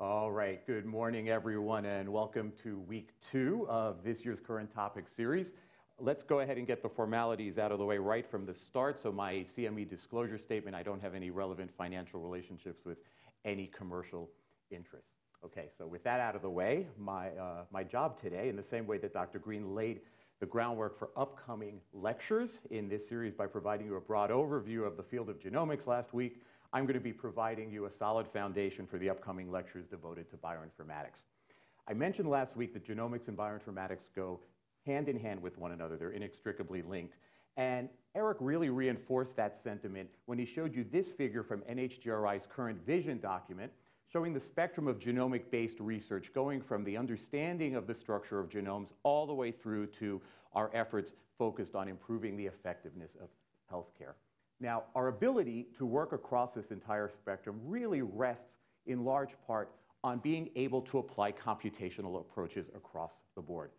All right, good morning everyone and welcome to week two of this year's current topic series. Let's go ahead and get the formalities out of the way right from the start. So my CME disclosure statement, I don't have any relevant financial relationships with any commercial interests. Okay, so with that out of the way, my, uh, my job today, in the same way that Dr. Green laid the groundwork for upcoming lectures in this series by providing you a broad overview of the field of genomics last week, I'm going to be providing you a solid foundation for the upcoming lectures devoted to bioinformatics. I mentioned last week that genomics and bioinformatics go hand in hand with one another. They're inextricably linked. And Eric really reinforced that sentiment when he showed you this figure from NHGRI's current vision document showing the spectrum of genomic-based research going from the understanding of the structure of genomes all the way through to our efforts focused on improving the effectiveness of healthcare. Now, our ability to work across this entire spectrum really rests in large part on being able to apply computational approaches across the board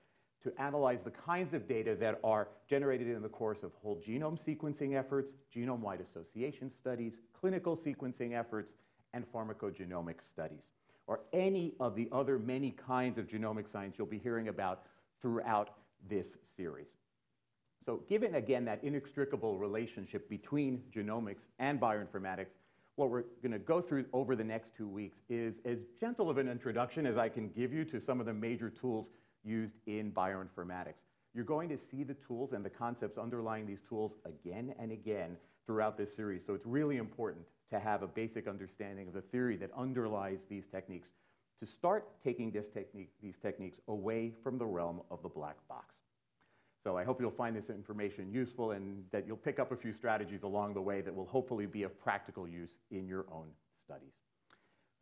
to analyze the kinds of data that are generated in the course of whole genome sequencing efforts, genome-wide association studies, clinical sequencing efforts, and pharmacogenomic studies, or any of the other many kinds of genomic science you'll be hearing about throughout this series. So given, again, that inextricable relationship between genomics and bioinformatics, what we're going to go through over the next two weeks is as gentle of an introduction as I can give you to some of the major tools used in bioinformatics. You're going to see the tools and the concepts underlying these tools again and again throughout this series. So it's really important to have a basic understanding of the theory that underlies these techniques to start taking this technique, these techniques away from the realm of the black box. So I hope you'll find this information useful and that you'll pick up a few strategies along the way that will hopefully be of practical use in your own studies.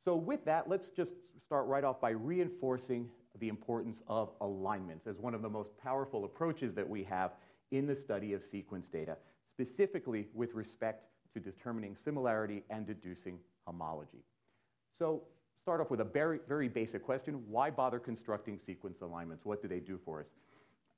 So with that, let's just start right off by reinforcing the importance of alignments as one of the most powerful approaches that we have in the study of sequence data, specifically with respect to determining similarity and deducing homology. So start off with a very, very basic question. Why bother constructing sequence alignments? What do they do for us?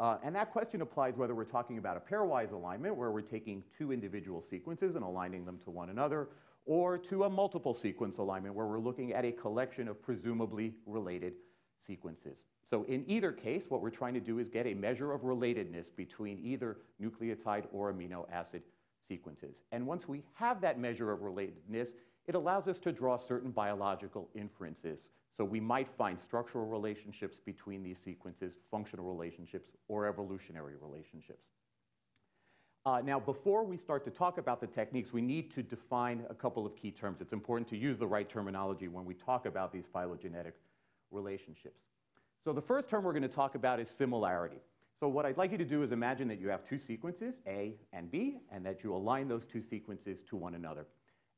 Uh, and that question applies whether we're talking about a pairwise alignment, where we're taking two individual sequences and aligning them to one another, or to a multiple sequence alignment, where we're looking at a collection of presumably related sequences. So in either case, what we're trying to do is get a measure of relatedness between either nucleotide or amino acid sequences. And once we have that measure of relatedness, it allows us to draw certain biological inferences. So we might find structural relationships between these sequences, functional relationships, or evolutionary relationships. Uh, now, before we start to talk about the techniques, we need to define a couple of key terms. It's important to use the right terminology when we talk about these phylogenetic relationships. So the first term we're going to talk about is similarity. So what I'd like you to do is imagine that you have two sequences, A and B, and that you align those two sequences to one another.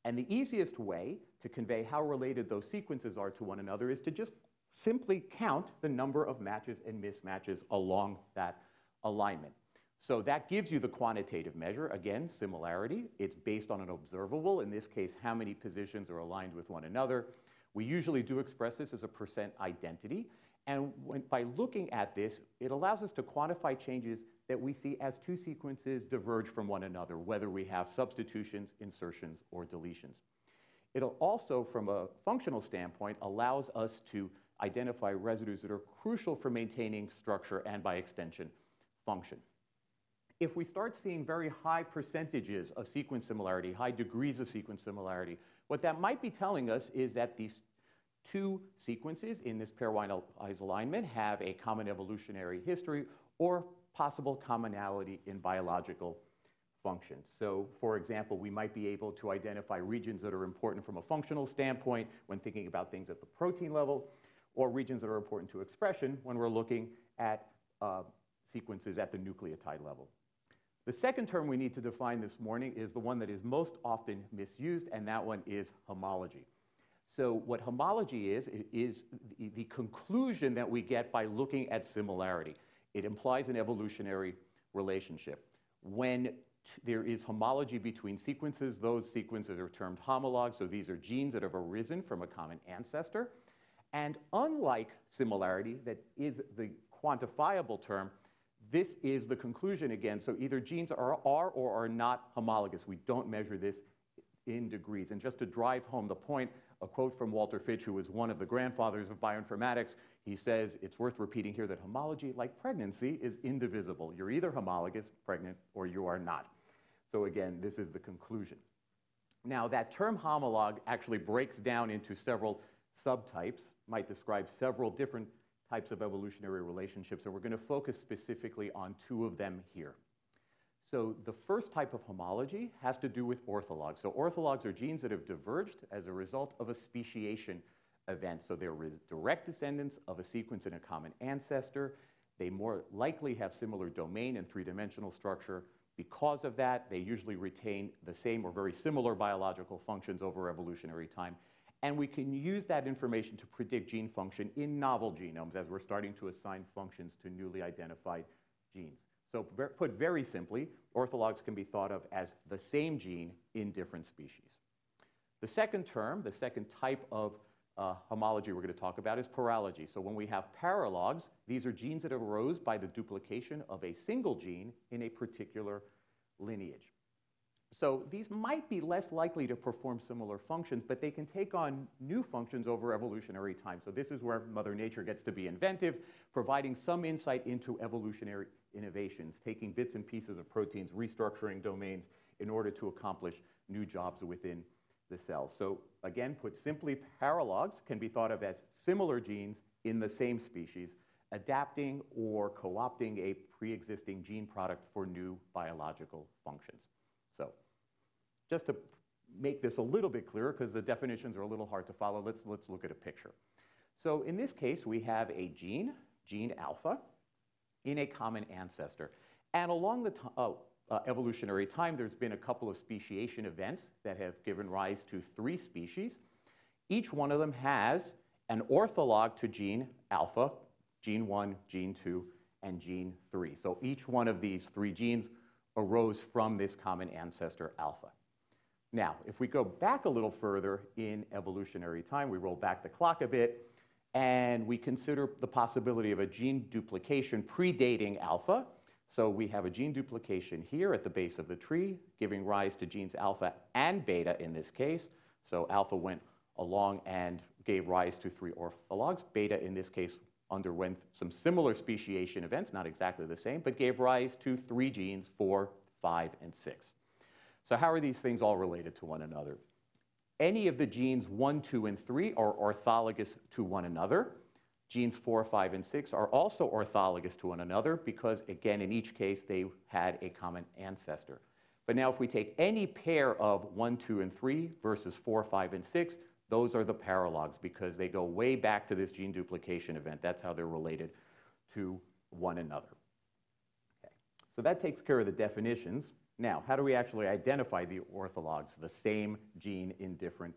And the easiest way to convey how related those sequences are to one another is to just simply count the number of matches and mismatches along that alignment. So that gives you the quantitative measure, again, similarity. It's based on an observable, in this case, how many positions are aligned with one another. We usually do express this as a percent identity. And when, by looking at this, it allows us to quantify changes that we see as two sequences diverge from one another, whether we have substitutions, insertions, or deletions. It'll also, from a functional standpoint, allows us to identify residues that are crucial for maintaining structure and, by extension, function. If we start seeing very high percentages of sequence similarity, high degrees of sequence similarity, what that might be telling us is that these two sequences in this pairwise alignment have a common evolutionary history or possible commonality in biological functions. So for example, we might be able to identify regions that are important from a functional standpoint when thinking about things at the protein level, or regions that are important to expression when we're looking at uh, sequences at the nucleotide level. The second term we need to define this morning is the one that is most often misused, and that one is homology. So what homology is, is the conclusion that we get by looking at similarity. It implies an evolutionary relationship. When there is homology between sequences, those sequences are termed homologs, so these are genes that have arisen from a common ancestor. And unlike similarity, that is the quantifiable term, this is the conclusion again. So either genes are, are or are not homologous. We don't measure this in degrees. And just to drive home the point, a quote from Walter Fitch, who was one of the grandfathers of bioinformatics, he says, it's worth repeating here that homology, like pregnancy, is indivisible. You're either homologous, pregnant, or you are not. So again, this is the conclusion. Now, that term homolog actually breaks down into several subtypes, might describe several different types of evolutionary relationships, and we're going to focus specifically on two of them here. So the first type of homology has to do with orthologs. So orthologs are genes that have diverged as a result of a speciation event. So they're direct descendants of a sequence in a common ancestor. They more likely have similar domain and three-dimensional structure. Because of that, they usually retain the same or very similar biological functions over evolutionary time. And we can use that information to predict gene function in novel genomes as we're starting to assign functions to newly identified genes. So put very simply, orthologs can be thought of as the same gene in different species. The second term, the second type of uh, homology we're going to talk about is paralogy. So when we have paralogs, these are genes that arose by the duplication of a single gene in a particular lineage. So these might be less likely to perform similar functions, but they can take on new functions over evolutionary time. So this is where Mother Nature gets to be inventive, providing some insight into evolutionary innovations, taking bits and pieces of proteins, restructuring domains in order to accomplish new jobs within the cell. So again, put simply, paralogs can be thought of as similar genes in the same species, adapting or co-opting a pre-existing gene product for new biological functions. So just to make this a little bit clearer, because the definitions are a little hard to follow, let's, let's look at a picture. So in this case, we have a gene, gene alpha, in a common ancestor. And along the uh, uh, evolutionary time, there's been a couple of speciation events that have given rise to three species. Each one of them has an ortholog to gene alpha, gene 1, gene 2, and gene 3. So each one of these three genes arose from this common ancestor alpha. Now, if we go back a little further in evolutionary time, we roll back the clock a bit, and we consider the possibility of a gene duplication predating alpha. So we have a gene duplication here at the base of the tree, giving rise to genes alpha and beta in this case. So alpha went along and gave rise to three orthologs. Beta, in this case, underwent some similar speciation events, not exactly the same, but gave rise to three genes, four, five, and six. So how are these things all related to one another? Any of the genes 1, 2, and 3 are orthologous to one another. Genes 4, 5, and 6 are also orthologous to one another because, again, in each case, they had a common ancestor. But now if we take any pair of 1, 2, and 3 versus 4, 5, and 6, those are the paralogs because they go way back to this gene duplication event. That's how they're related to one another. Okay. So that takes care of the definitions. Now, how do we actually identify the orthologs, the same gene in different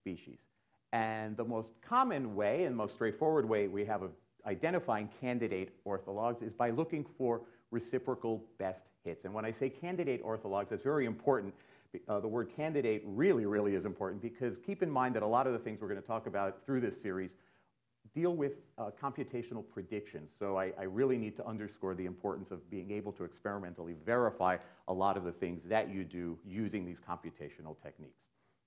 species? And the most common way and most straightforward way we have of identifying candidate orthologs is by looking for reciprocal best hits. And when I say candidate orthologs, that's very important. Uh, the word candidate really, really is important because keep in mind that a lot of the things we're going to talk about through this series deal with uh, computational predictions. So I, I, really need to underscore the importance of being able to experimentally verify a lot of the things that you do using these computational techniques.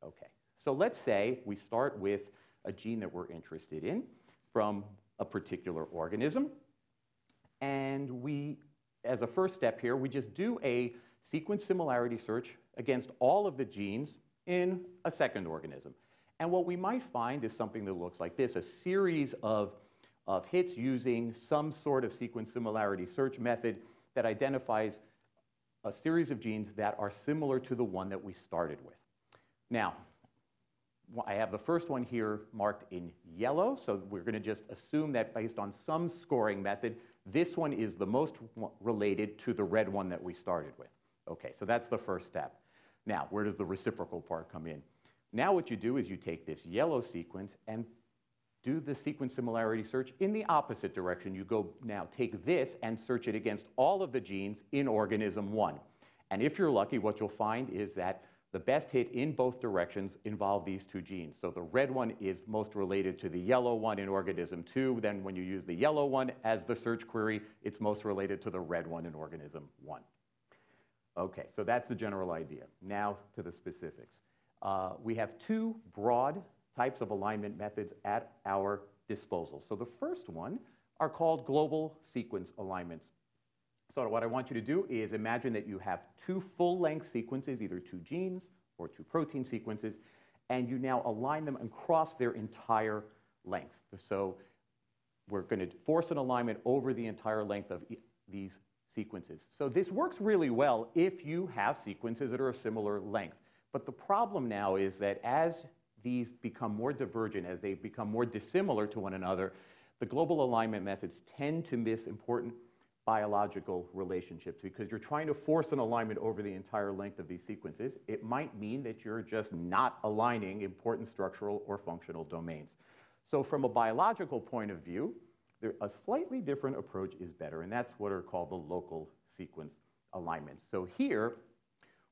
Okay, so let's say we start with a gene that we're interested in from a particular organism. And we, as a first step here, we just do a sequence similarity search against all of the genes in a second organism. And what we might find is something that looks like this, a series of, of hits using some sort of sequence similarity search method that identifies a series of genes that are similar to the one that we started with. Now, I have the first one here marked in yellow, so we're going to just assume that based on some scoring method, this one is the most related to the red one that we started with. Okay, so that's the first step. Now, where does the reciprocal part come in? Now what you do is you take this yellow sequence and do the sequence similarity search in the opposite direction. You go now take this and search it against all of the genes in organism one. And if you're lucky, what you'll find is that the best hit in both directions involve these two genes. So the red one is most related to the yellow one in organism two. Then when you use the yellow one as the search query, it's most related to the red one in organism one. Okay, so that's the general idea. Now to the specifics. Uh, we have two broad types of alignment methods at our disposal. So the first one are called global sequence alignments. So what I want you to do is imagine that you have two full-length sequences, either two genes or two protein sequences, and you now align them across their entire length. So we're going to force an alignment over the entire length of these sequences. So this works really well if you have sequences that are a similar length. But the problem now is that as these become more divergent, as they become more dissimilar to one another, the global alignment methods tend to miss important biological relationships because you're trying to force an alignment over the entire length of these sequences. It might mean that you're just not aligning important structural or functional domains. So from a biological point of view, there, a slightly different approach is better, and that's what are called the local sequence alignments. So here,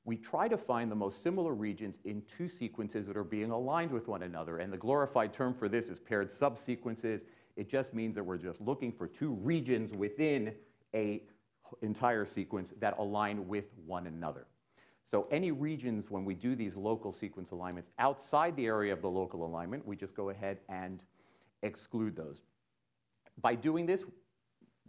we try to find the most similar regions in two sequences that are being aligned with one another. And the glorified term for this is paired subsequences. It just means that we're just looking for two regions within a entire sequence that align with one another. So any regions, when we do these local sequence alignments outside the area of the local alignment, we just go ahead and exclude those. By doing this,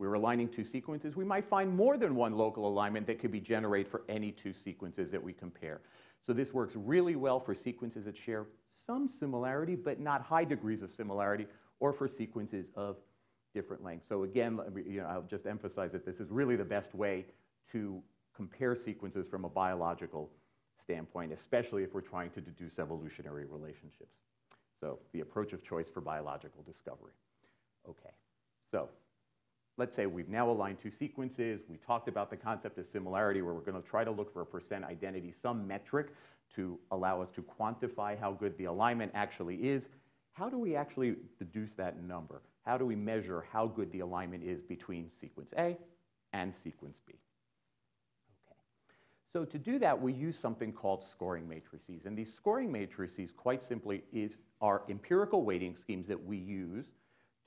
we're aligning two sequences. We might find more than one local alignment that could be generated for any two sequences that we compare. So this works really well for sequences that share some similarity, but not high degrees of similarity, or for sequences of different lengths. So again, you know, I'll just emphasize that this is really the best way to compare sequences from a biological standpoint, especially if we're trying to deduce evolutionary relationships. So the approach of choice for biological discovery. Okay, so let's say we've now aligned two sequences. We talked about the concept of similarity where we're going to try to look for a percent identity, some metric to allow us to quantify how good the alignment actually is. How do we actually deduce that number? How do we measure how good the alignment is between sequence A and sequence B? Okay. So to do that, we use something called scoring matrices. And these scoring matrices, quite simply, is, are empirical weighting schemes that we use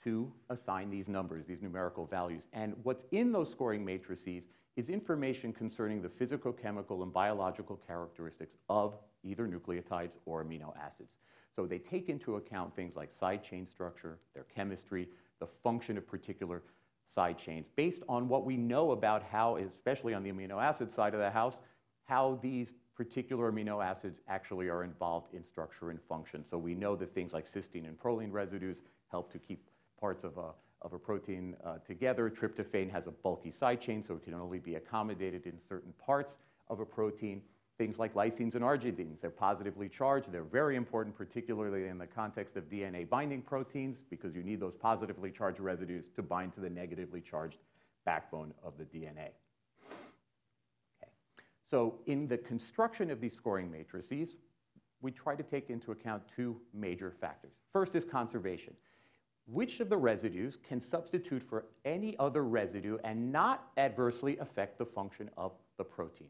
to assign these numbers, these numerical values. And what's in those scoring matrices is information concerning the physicochemical and biological characteristics of either nucleotides or amino acids. So they take into account things like side chain structure, their chemistry, the function of particular side chains, based on what we know about how, especially on the amino acid side of the house, how these particular amino acids actually are involved in structure and function. So we know that things like cysteine and proline residues help to keep parts of a, of a protein uh, together. Tryptophan has a bulky side chain, so it can only be accommodated in certain parts of a protein. Things like lysines and arginines, they're positively charged. They're very important, particularly in the context of DNA binding proteins, because you need those positively charged residues to bind to the negatively charged backbone of the DNA. Okay. So in the construction of these scoring matrices, we try to take into account two major factors. First is conservation which of the residues can substitute for any other residue and not adversely affect the function of the protein.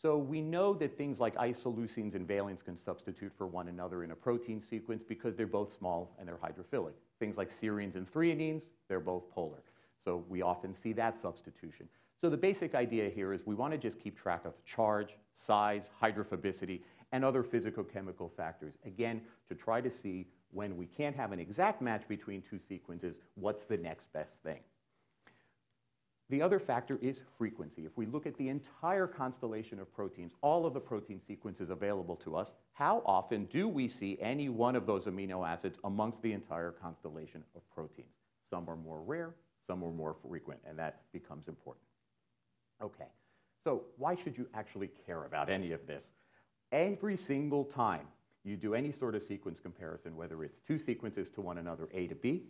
So we know that things like isoleucines and valines can substitute for one another in a protein sequence because they're both small and they're hydrophilic. Things like serines and threonines, they're both polar. So we often see that substitution. So the basic idea here is we want to just keep track of charge, size, hydrophobicity, and other physicochemical factors, again, to try to see when we can't have an exact match between two sequences, what's the next best thing? The other factor is frequency. If we look at the entire constellation of proteins, all of the protein sequences available to us, how often do we see any one of those amino acids amongst the entire constellation of proteins? Some are more rare, some are more frequent, and that becomes important. Okay, so why should you actually care about any of this? Every single time you do any sort of sequence comparison, whether it's two sequences to one another, A to B,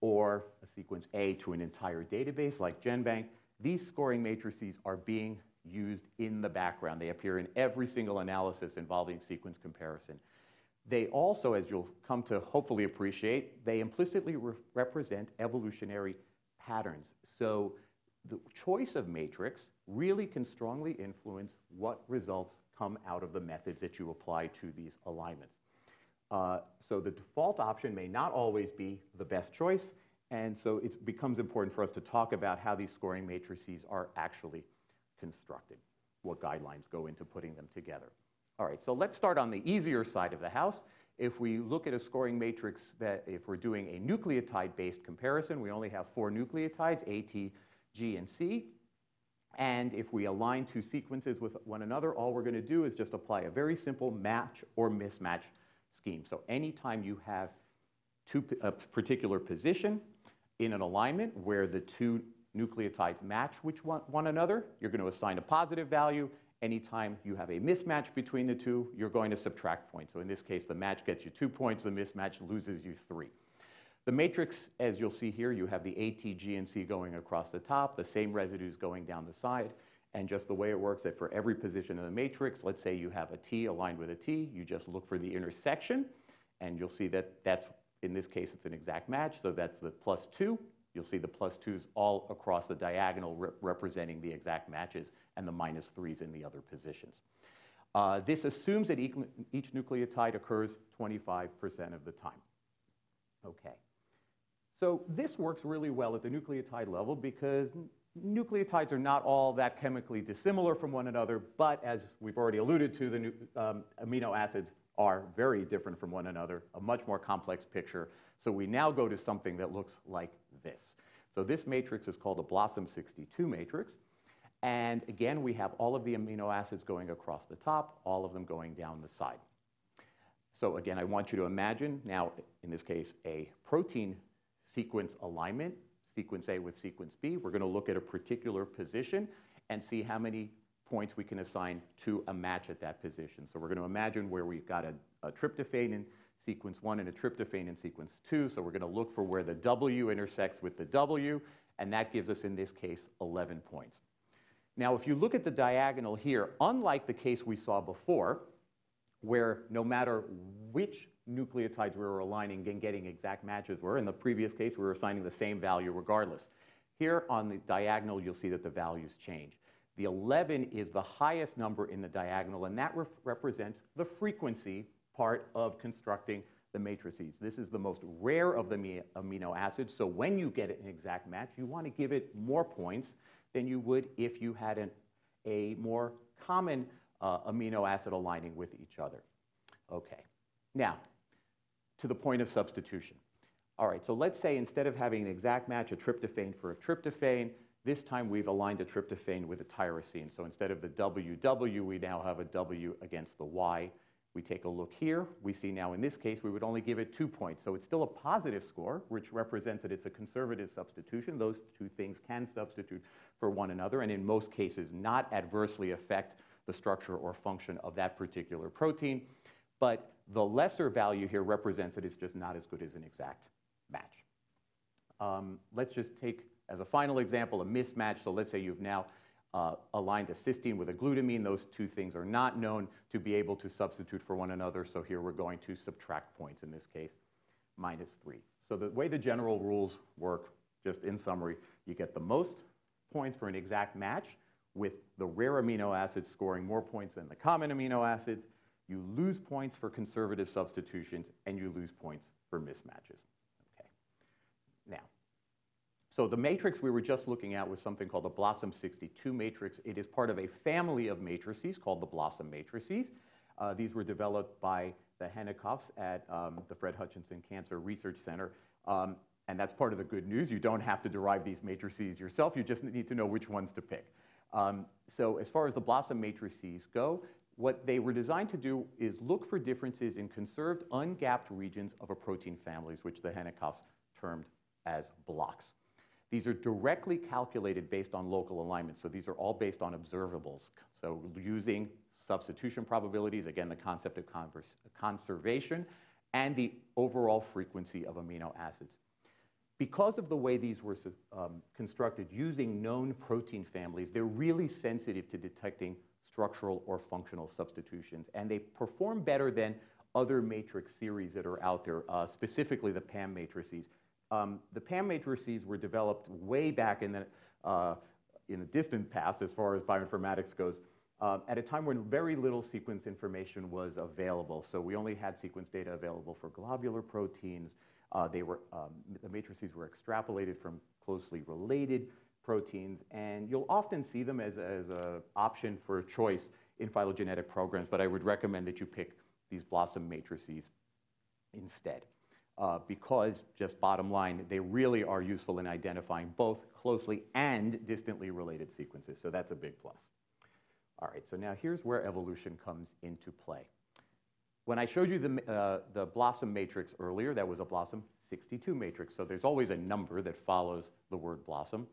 or a sequence A to an entire database like GenBank, these scoring matrices are being used in the background. They appear in every single analysis involving sequence comparison. They also, as you'll come to hopefully appreciate, they implicitly re represent evolutionary patterns. So the choice of matrix really can strongly influence what results come out of the methods that you apply to these alignments. Uh, so the default option may not always be the best choice, and so it becomes important for us to talk about how these scoring matrices are actually constructed, what guidelines go into putting them together. All right, so let's start on the easier side of the house. If we look at a scoring matrix that if we're doing a nucleotide-based comparison, we only have four nucleotides, A, T, G, and C. And if we align two sequences with one another, all we're going to do is just apply a very simple match or mismatch scheme. So anytime you have two, a particular position in an alignment where the two nucleotides match which one, one another, you're going to assign a positive value. Anytime you have a mismatch between the two, you're going to subtract points. So in this case, the match gets you two points, the mismatch loses you three. The matrix, as you'll see here, you have the A, T, G, and C going across the top, the same residues going down the side. And just the way it works that for every position in the matrix, let's say you have a T aligned with a T, you just look for the intersection, and you'll see that that's, in this case, it's an exact match, so that's the plus two. You'll see the plus twos all across the diagonal re representing the exact matches and the minus threes in the other positions. Uh, this assumes that each, each nucleotide occurs 25% of the time. Okay. So this works really well at the nucleotide level because nucleotides are not all that chemically dissimilar from one another, but as we've already alluded to, the um, amino acids are very different from one another, a much more complex picture. So we now go to something that looks like this. So this matrix is called a BLOSUM 62 matrix. And again, we have all of the amino acids going across the top, all of them going down the side. So again, I want you to imagine now, in this case, a protein sequence alignment, sequence A with sequence B. We're going to look at a particular position and see how many points we can assign to a match at that position. So we're going to imagine where we've got a, a tryptophan in sequence 1 and a tryptophan in sequence 2. So we're going to look for where the W intersects with the W, and that gives us, in this case, 11 points. Now, if you look at the diagonal here, unlike the case we saw before, where no matter which nucleotides we were aligning and getting exact matches were. In the previous case, we were assigning the same value regardless. Here on the diagonal, you'll see that the values change. The 11 is the highest number in the diagonal, and that re represents the frequency part of constructing the matrices. This is the most rare of the amino acids, so when you get an exact match, you want to give it more points than you would if you had an, a more common uh, amino acid aligning with each other. Okay. Now, to the point of substitution. All right, so let's say instead of having an exact match, a tryptophan for a tryptophan, this time we've aligned a tryptophan with a tyrosine. So instead of the WW, we now have a W against the Y. We take a look here. We see now in this case, we would only give it two points. So it's still a positive score, which represents that it's a conservative substitution. Those two things can substitute for one another, and in most cases, not adversely affect the structure or function of that particular protein. But the lesser value here represents that it's just not as good as an exact match. Um, let's just take, as a final example, a mismatch. So let's say you've now uh, aligned a cysteine with a glutamine. Those two things are not known to be able to substitute for one another. So here we're going to subtract points, in this case, minus 3. So the way the general rules work, just in summary, you get the most points for an exact match with the rare amino acids scoring more points than the common amino acids you lose points for conservative substitutions, and you lose points for mismatches. Okay. Now, so the matrix we were just looking at was something called the BLOSUM 62 matrix. It is part of a family of matrices called the BLOSUM matrices. Uh, these were developed by the Henikoffs at um, the Fred Hutchinson Cancer Research Center. Um, and that's part of the good news. You don't have to derive these matrices yourself. You just need to know which ones to pick. Um, so as far as the BLOSUM matrices go, what they were designed to do is look for differences in conserved ungapped regions of a protein families, which the Henikoffs termed as blocks. These are directly calculated based on local alignment. So these are all based on observables. So using substitution probabilities, again, the concept of conservation, and the overall frequency of amino acids. Because of the way these were um, constructed using known protein families, they're really sensitive to detecting structural or functional substitutions. And they perform better than other matrix series that are out there, uh, specifically the PAM matrices. Um, the PAM matrices were developed way back in the, uh, in the distant past as far as bioinformatics goes, uh, at a time when very little sequence information was available. So we only had sequence data available for globular proteins. Uh, they were, um, the matrices were extrapolated from closely related proteins, and you'll often see them as, an option for choice in phylogenetic programs, but I would recommend that you pick these BLOSUM matrices instead. Uh, because, just bottom line, they really are useful in identifying both closely and distantly related sequences. So that's a big plus. All right, so now here's where evolution comes into play. When I showed you the, uh, the BLOSUM matrix earlier, that was a BLOSUM 62 matrix. So there's always a number that follows the word BLOSUM.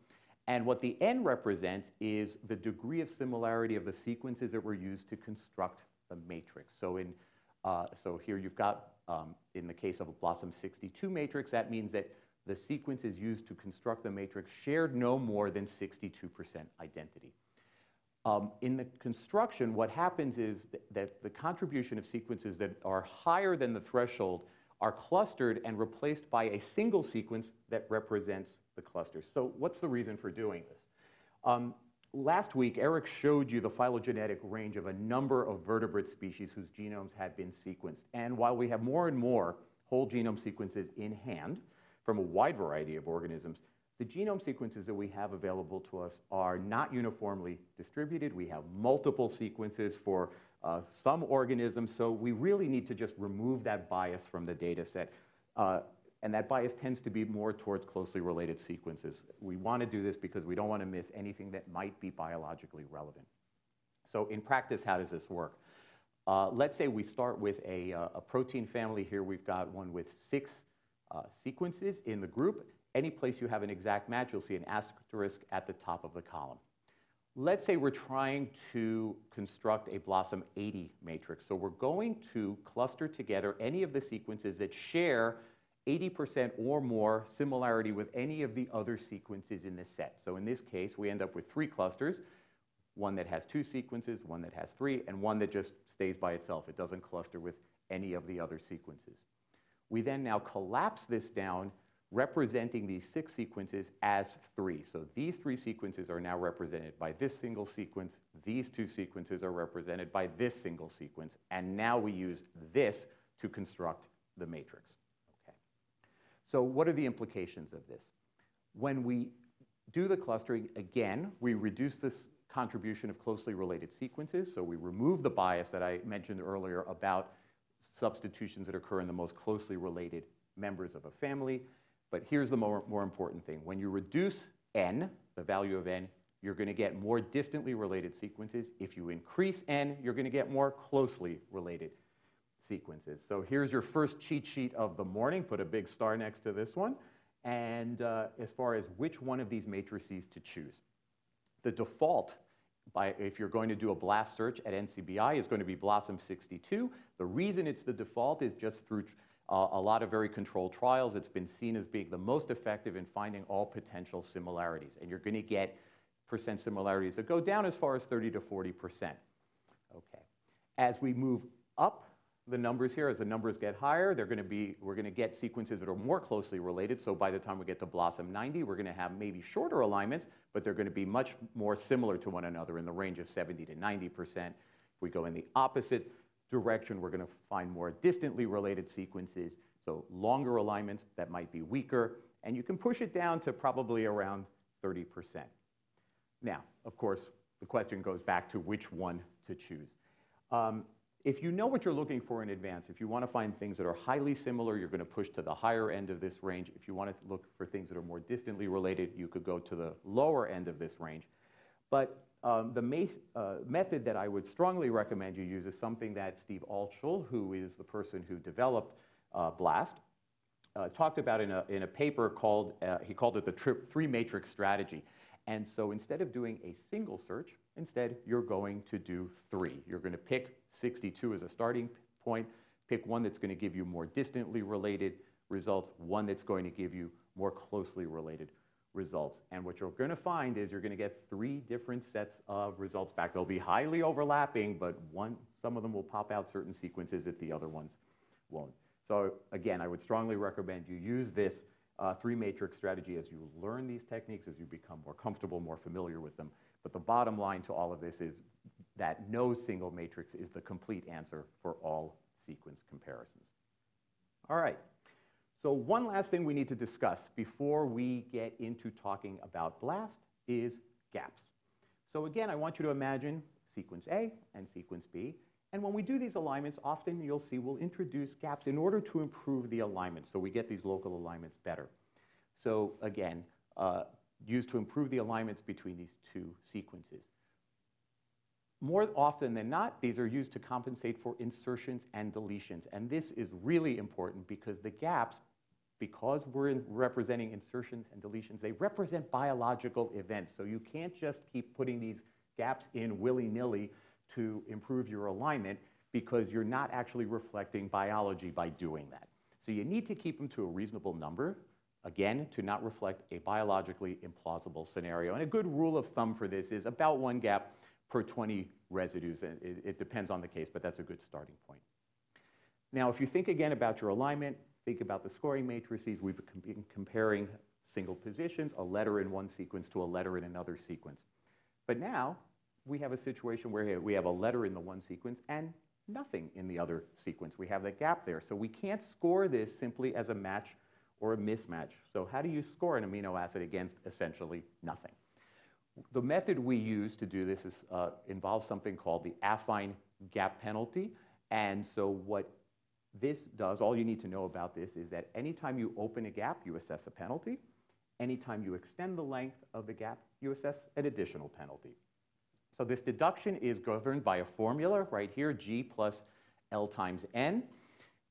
And what the n represents is the degree of similarity of the sequences that were used to construct the matrix. So, in, uh, so here you've got, um, in the case of a BLOSUM 62 matrix, that means that the sequences used to construct the matrix shared no more than 62% identity. Um, in the construction, what happens is th that the contribution of sequences that are higher than the threshold are clustered and replaced by a single sequence that represents the cluster. So what's the reason for doing this? Um, last week, Eric showed you the phylogenetic range of a number of vertebrate species whose genomes had been sequenced. And while we have more and more whole genome sequences in hand from a wide variety of organisms, the genome sequences that we have available to us are not uniformly distributed. We have multiple sequences for uh, some organisms, so we really need to just remove that bias from the data set. Uh, and that bias tends to be more towards closely related sequences. We want to do this because we don't want to miss anything that might be biologically relevant. So in practice, how does this work? Uh, let's say we start with a, uh, a, protein family here. We've got one with six uh, sequences in the group, any place you have an exact match, you'll see an asterisk at the top of the column. Let's say we're trying to construct a BLOSUM80 matrix. So we're going to cluster together any of the sequences that share 80% or more similarity with any of the other sequences in this set. So in this case, we end up with three clusters, one that has two sequences, one that has three, and one that just stays by itself. It doesn't cluster with any of the other sequences. We then now collapse this down representing these six sequences as three. So these three sequences are now represented by this single sequence. These two sequences are represented by this single sequence. And now we use this to construct the matrix. Okay. So what are the implications of this? When we do the clustering, again, we reduce this contribution of closely related sequences. So we remove the bias that I mentioned earlier about substitutions that occur in the most closely related members of a family. But here's the more, more important thing. When you reduce n, the value of n, you're going to get more distantly related sequences. If you increase n, you're going to get more closely related sequences. So here's your first cheat sheet of the morning. Put a big star next to this one. And uh, as far as which one of these matrices to choose. The default, by, if you're going to do a blast search at NCBI, is going to be BLOSUM62. The reason it's the default is just through a lot of very controlled trials. It's been seen as being the most effective in finding all potential similarities. And you're going to get percent similarities that go down as far as 30 to 40 percent. Okay. As we move up the numbers here, as the numbers get higher, they're going to be, we're going to get sequences that are more closely related. So by the time we get to BLOSUM 90, we're going to have maybe shorter alignments, but they're going to be much more similar to one another in the range of 70 to 90 percent. If we go in the opposite direction, we're going to find more distantly related sequences, so longer alignments that might be weaker, and you can push it down to probably around 30%. Now, of course, the question goes back to which one to choose. Um, if you know what you're looking for in advance, if you want to find things that are highly similar, you're going to push to the higher end of this range. If you want to look for things that are more distantly related, you could go to the lower end of this range. But um, the uh, method that I would strongly recommend you use is something that Steve Altschul, who is the person who developed uh, BLAST, uh, talked about in a, in a paper called, uh, he called it the three matrix strategy. And so instead of doing a single search, instead you're going to do three. You're going to pick 62 as a starting point, pick one that's going to give you more distantly related results, one that's going to give you more closely related results. And what you're going to find is you're going to get three different sets of results back. They'll be highly overlapping, but one, some of them will pop out certain sequences if the other ones won't. So again, I would strongly recommend you use this uh, three matrix strategy as you learn these techniques, as you become more comfortable, more familiar with them. But the bottom line to all of this is that no single matrix is the complete answer for all sequence comparisons. All right. So one last thing we need to discuss before we get into talking about BLAST is gaps. So again, I want you to imagine sequence A and sequence B. And when we do these alignments, often you'll see we'll introduce gaps in order to improve the alignment so we get these local alignments better. So again, uh, used to improve the alignments between these two sequences. More often than not, these are used to compensate for insertions and deletions. And this is really important because the gaps, because we're representing insertions and deletions, they represent biological events. So you can't just keep putting these gaps in willy-nilly to improve your alignment because you're not actually reflecting biology by doing that. So you need to keep them to a reasonable number, again, to not reflect a biologically implausible scenario. And a good rule of thumb for this is about one gap per 20 residues. It, it depends on the case, but that's a good starting point. Now, if you think again about your alignment, think about the scoring matrices. We've been comparing single positions, a letter in one sequence to a letter in another sequence. But now we have a situation where we have a letter in the one sequence and nothing in the other sequence. We have that gap there. So we can't score this simply as a match or a mismatch. So how do you score an amino acid against essentially nothing? The method we use to do this is, uh, involves something called the affine gap penalty. And so what this does, all you need to know about this is that anytime you open a gap, you assess a penalty. Anytime you extend the length of the gap, you assess an additional penalty. So this deduction is governed by a formula right here, G plus L times N,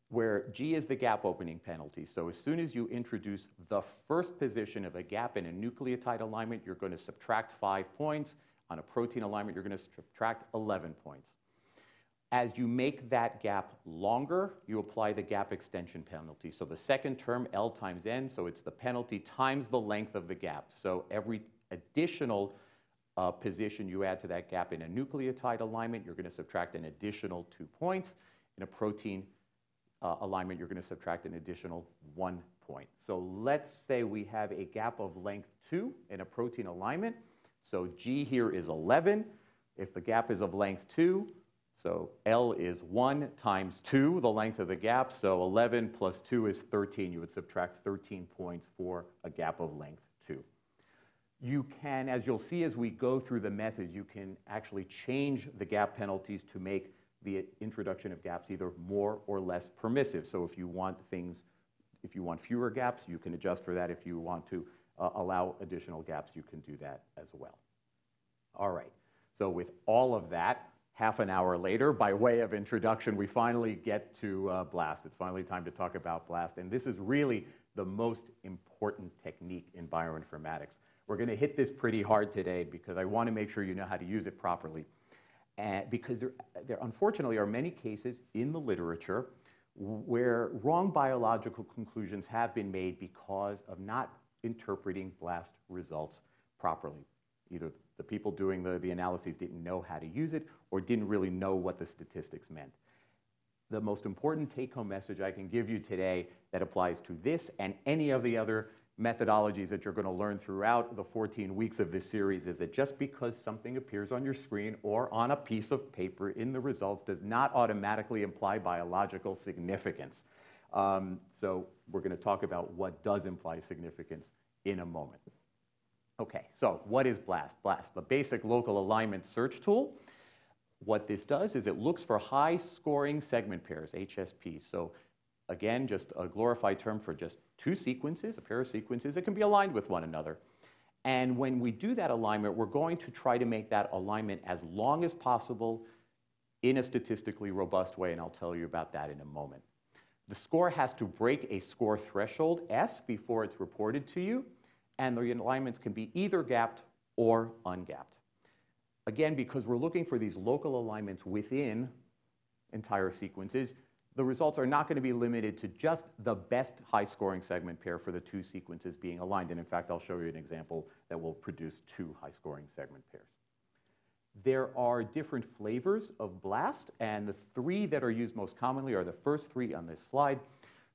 where G is the gap opening penalty. So as soon as you introduce the first position of a gap in a nucleotide alignment, you're going to subtract five points. On a protein alignment, you're going to subtract 11 points. As you make that gap longer, you apply the gap extension penalty. So the second term, L times N, so it's the penalty times the length of the gap. So every additional uh, position you add to that gap in a nucleotide alignment, you're going to subtract an additional two points. In a protein uh, alignment, you're going to subtract an additional one point. So let's say we have a gap of length 2 in a protein alignment. So G here is 11. If the gap is of length 2, so L is 1 times 2, the length of the gap. So 11 plus 2 is 13. You would subtract 13 points for a gap of length 2 you can, as you'll see as we go through the method, you can actually change the gap penalties to make the introduction of gaps either more or less permissive. So if you want things, if you want fewer gaps, you can adjust for that. If you want to uh, allow additional gaps, you can do that as well. All right, so with all of that, half an hour later, by way of introduction, we finally get to uh, BLAST. It's finally time to talk about BLAST, and this is really the most important technique in bioinformatics. We're going to hit this pretty hard today because I want to make sure you know how to use it properly. And because there, there unfortunately are many cases in the literature where wrong biological conclusions have been made because of not interpreting BLAST results properly. Either the people doing the, the analyses didn't know how to use it or didn't really know what the statistics meant. The most important take-home message I can give you today that applies to this and any of the other methodologies that you're going to learn throughout the 14 weeks of this series is that just because something appears on your screen or on a piece of paper in the results does not automatically imply biological significance. Um, so we're going to talk about what does imply significance in a moment. Okay, so what is BLAST? BLAST, the basic local alignment search tool. What this does is it looks for high scoring segment pairs, HSP. So Again, just a glorified term for just two sequences, a pair of sequences that can be aligned with one another. And when we do that alignment, we're going to try to make that alignment as long as possible in a statistically robust way, and I'll tell you about that in a moment. The score has to break a score threshold, S, before it's reported to you, and the alignments can be either gapped or ungapped. Again, because we're looking for these local alignments within entire sequences, the results are not going to be limited to just the best high-scoring segment pair for the two sequences being aligned. And in fact, I'll show you an example that will produce two high-scoring segment pairs. There are different flavors of BLAST, and the three that are used most commonly are the first three on this slide.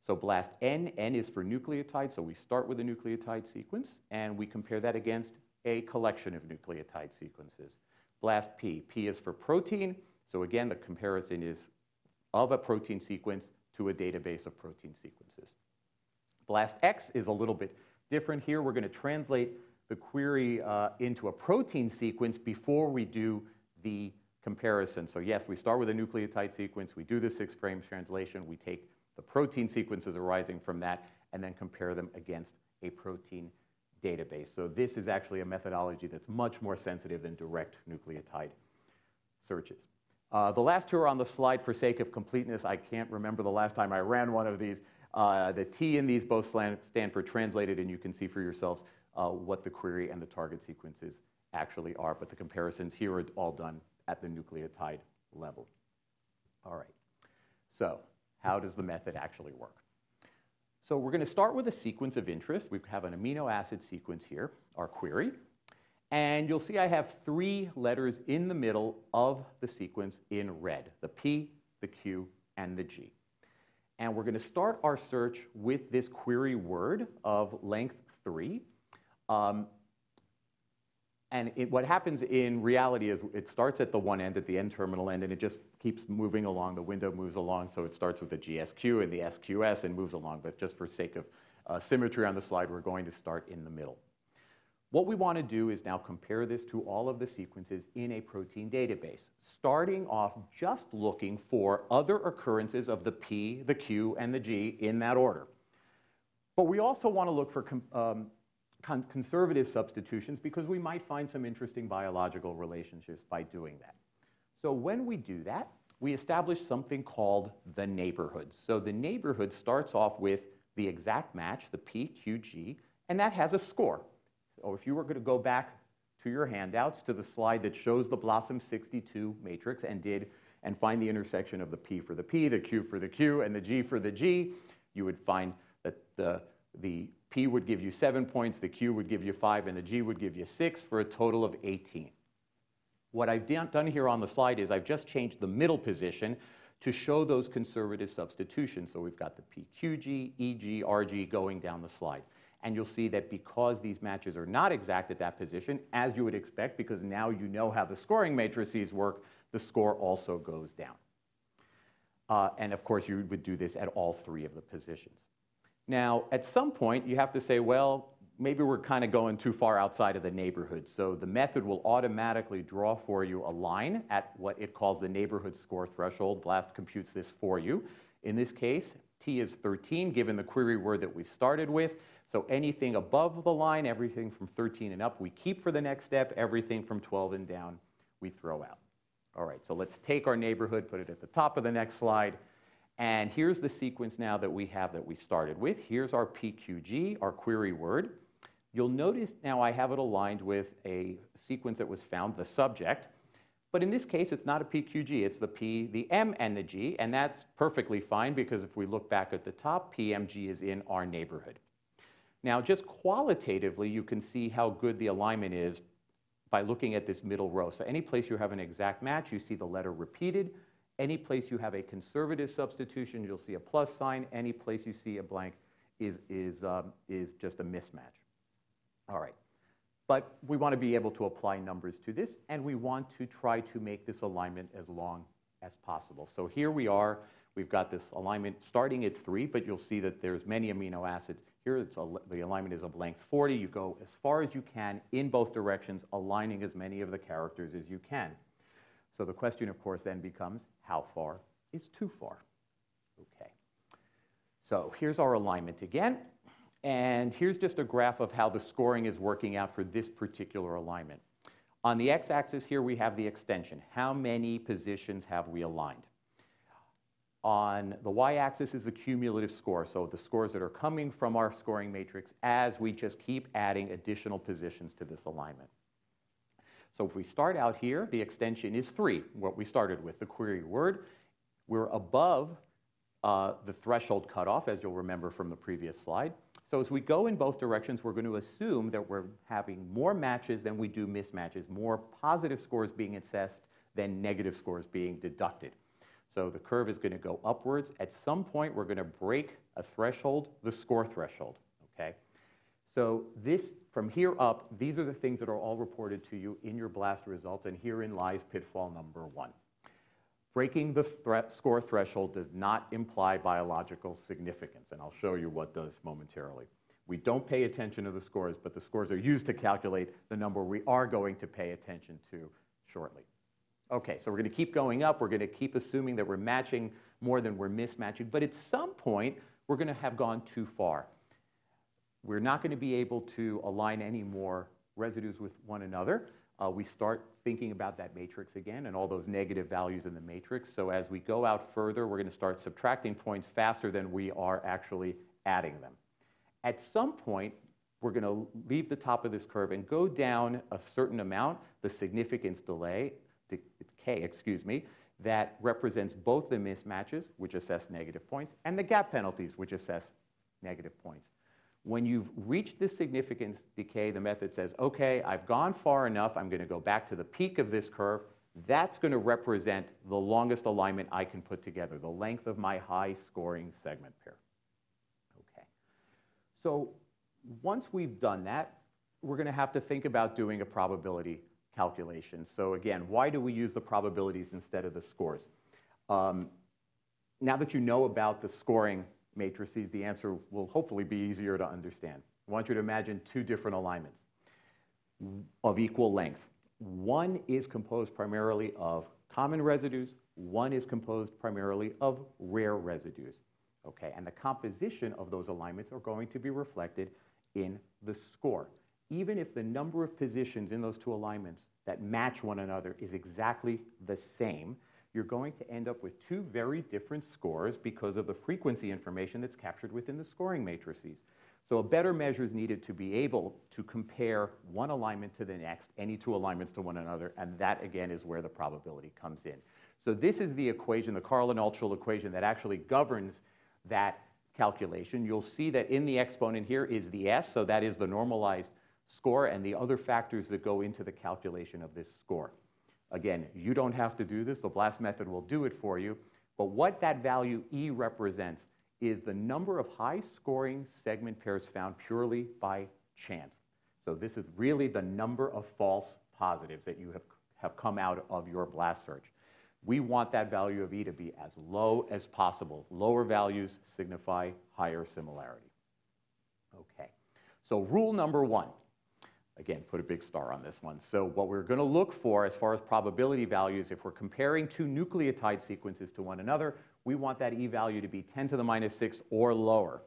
So BLAST N, N is for nucleotide, so we start with a nucleotide sequence, and we compare that against a collection of nucleotide sequences. BLAST P, P is for protein, so again, the comparison is of a protein sequence to a database of protein sequences. BLAST X is a little bit different here. We're going to translate the query uh, into a protein sequence before we do the comparison. So yes, we start with a nucleotide sequence, we do the six frame translation, we take the protein sequences arising from that, and then compare them against a protein database. So this is actually a methodology that's much more sensitive than direct nucleotide searches. Uh, the last two are on the slide for sake of completeness. I can't remember the last time I ran one of these. Uh, the T in these both stand for translated, and you can see for yourselves uh, what the query and the target sequences actually are. But the comparisons here are all done at the nucleotide level. All right. So how does the method actually work? So we're going to start with a sequence of interest. We have an amino acid sequence here, our query. And you'll see I have three letters in the middle of the sequence in red, the P, the Q, and the G. And we're going to start our search with this query word of length 3. Um, and it, what happens in reality is it starts at the one end, at the N-terminal end, and it just keeps moving along. The window moves along, so it starts with the GSQ and the SQS and moves along. But just for sake of uh, symmetry on the slide, we're going to start in the middle. What we want to do is now compare this to all of the sequences in a protein database, starting off just looking for other occurrences of the P, the Q, and the G in that order. But we also want to look for um, con conservative substitutions because we might find some interesting biological relationships by doing that. So when we do that, we establish something called the neighborhood. So the neighborhood starts off with the exact match, the PQG, and that has a score. So if you were going to go back to your handouts to the slide that shows the BLOSUM62 matrix and did and find the intersection of the P for the P, the Q for the Q, and the G for the G, you would find that the, the P would give you seven points, the Q would give you five, and the G would give you six for a total of 18. What I've done here on the slide is I've just changed the middle position to show those conservative substitutions. So we've got the PQG, EG, RG going down the slide. And you'll see that because these matches are not exact at that position, as you would expect, because now you know how the scoring matrices work, the score also goes down. Uh, and of course, you would do this at all three of the positions. Now, at some point, you have to say, well, maybe we're kind of going too far outside of the neighborhood. So the method will automatically draw for you a line at what it calls the neighborhood score threshold. BLAST computes this for you. In this case, T is 13, given the query word that we've started with. So anything above the line, everything from 13 and up, we keep for the next step. Everything from 12 and down, we throw out. All right, so let's take our neighborhood, put it at the top of the next slide. And here's the sequence now that we have that we started with. Here's our PQG, our query word. You'll notice now I have it aligned with a sequence that was found, the subject. But in this case, it's not a PQG, it's the P, the M, and the G, and that's perfectly fine because if we look back at the top, PMG is in our neighborhood. Now, just qualitatively, you can see how good the alignment is by looking at this middle row. So any place you have an exact match, you see the letter repeated. Any place you have a conservative substitution, you'll see a plus sign. Any place you see a blank is, is, um, is just a mismatch. All right. But we want to be able to apply numbers to this, and we want to try to make this alignment as long as possible. So here we are. We've got this alignment starting at 3, but you'll see that there's many amino acids. Here the alignment is of length 40. You go as far as you can in both directions, aligning as many of the characters as you can. So the question, of course, then becomes, how far is too far? Okay. So here's our alignment again. And here's just a graph of how the scoring is working out for this particular alignment. On the x-axis here, we have the extension. How many positions have we aligned? On the y-axis is the cumulative score, so the scores that are coming from our scoring matrix as we just keep adding additional positions to this alignment. So if we start out here, the extension is 3, what we started with, the query word. We're above uh, the threshold cutoff, as you'll remember from the previous slide. So as we go in both directions, we're going to assume that we're having more matches than we do mismatches, more positive scores being assessed than negative scores being deducted. So the curve is going to go upwards. At some point, we're going to break a threshold, the score threshold? So this, from here up, these are the things that are all reported to you in your BLAST results, and herein lies pitfall number one. Breaking the threat score threshold does not imply biological significance, and I'll show you what does momentarily. We don't pay attention to the scores, but the scores are used to calculate the number we are going to pay attention to shortly. Okay, so we're going to keep going up. We're going to keep assuming that we're matching more than we're mismatching. But at some point, we're going to have gone too far. We're not going to be able to align any more residues with one another. Uh, we start thinking about that matrix again and all those negative values in the matrix. So as we go out further, we're going to start subtracting points faster than we are actually adding them. At some point, we're going to leave the top of this curve and go down a certain amount, the significance delay, decay, excuse me, that represents both the mismatches, which assess negative points, and the gap penalties, which assess negative points. When you've reached this significance decay, the method says, okay, I've gone far enough, I'm going to go back to the peak of this curve. That's going to represent the longest alignment I can put together, the length of my high scoring segment pair. Okay. So once we've done that, we're going to have to think about doing a probability calculation. So again, why do we use the probabilities instead of the scores? Um, now that you know about the scoring matrices, the answer will hopefully be easier to understand. I want you to imagine two different alignments of equal length. One is composed primarily of common residues, one is composed primarily of rare residues. Okay, and the composition of those alignments are going to be reflected in the score. Even if the number of positions in those two alignments that match one another is exactly the same, you're going to end up with two very different scores because of the frequency information that's captured within the scoring matrices. So a better measure is needed to be able to compare one alignment to the next, any two alignments to one another, and that again is where the probability comes in. So this is the equation, the Karlin-Altschul equation that actually governs that calculation. You'll see that in the exponent here is the S, so that is the normalized score and the other factors that go into the calculation of this score. Again, you don't have to do this. The BLAST method will do it for you. But what that value E represents is the number of high-scoring segment pairs found purely by chance. So this is really the number of false positives that you have, have come out of your BLAST search. We want that value of E to be as low as possible. Lower values signify higher similarity. Okay, so rule number one, Again, put a big star on this one. So what we're going to look for as far as probability values, if we're comparing two nucleotide sequences to one another, we want that E value to be 10 to the minus 6 or lower.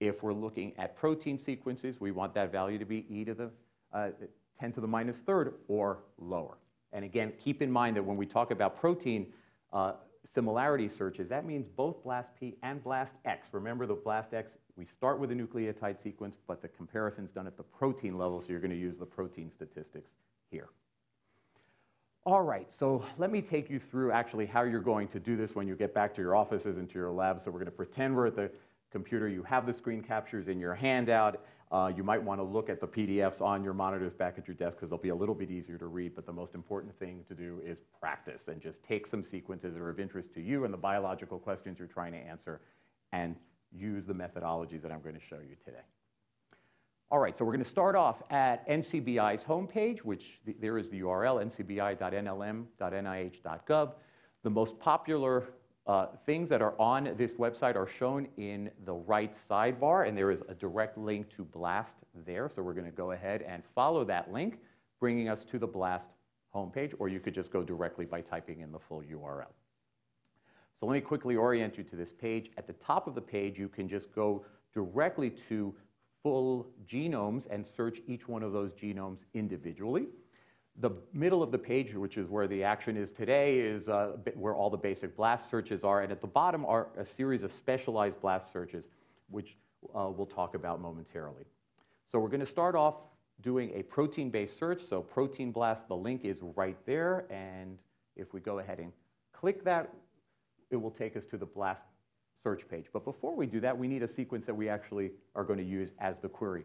If we're looking at protein sequences, we want that value to be E to the uh, 10 to the minus third or lower. And again, keep in mind that when we talk about protein uh, similarity searches, that means both BLAST-P and BLAST-X. Remember the BLAST-X, we start with a nucleotide sequence, but the comparison is done at the protein level, so you're going to use the protein statistics here. All right, so let me take you through actually how you're going to do this when you get back to your offices and to your labs. So we're going to pretend we're at the computer. You have the screen captures in your handout. Uh, you might want to look at the PDFs on your monitors back at your desk because they'll be a little bit easier to read, but the most important thing to do is practice and just take some sequences that are of interest to you and the biological questions you're trying to answer and use the methodologies that I'm going to show you today. All right, so we're going to start off at NCBI's homepage, which th there is the URL, ncbi.nlm.nih.gov. The most popular uh, things that are on this website are shown in the right sidebar, and there is a direct link to BLAST there. So we're going to go ahead and follow that link, bringing us to the BLAST homepage, or you could just go directly by typing in the full URL. So let me quickly orient you to this page. At the top of the page, you can just go directly to full genomes and search each one of those genomes individually. The middle of the page, which is where the action is today, is uh, where all the basic blast searches are. And at the bottom are a series of specialized blast searches, which uh, we'll talk about momentarily. So we're going to start off doing a protein-based search. So protein blast, the link is right there. And if we go ahead and click that, it will take us to the blast search page. But before we do that, we need a sequence that we actually are going to use as the query.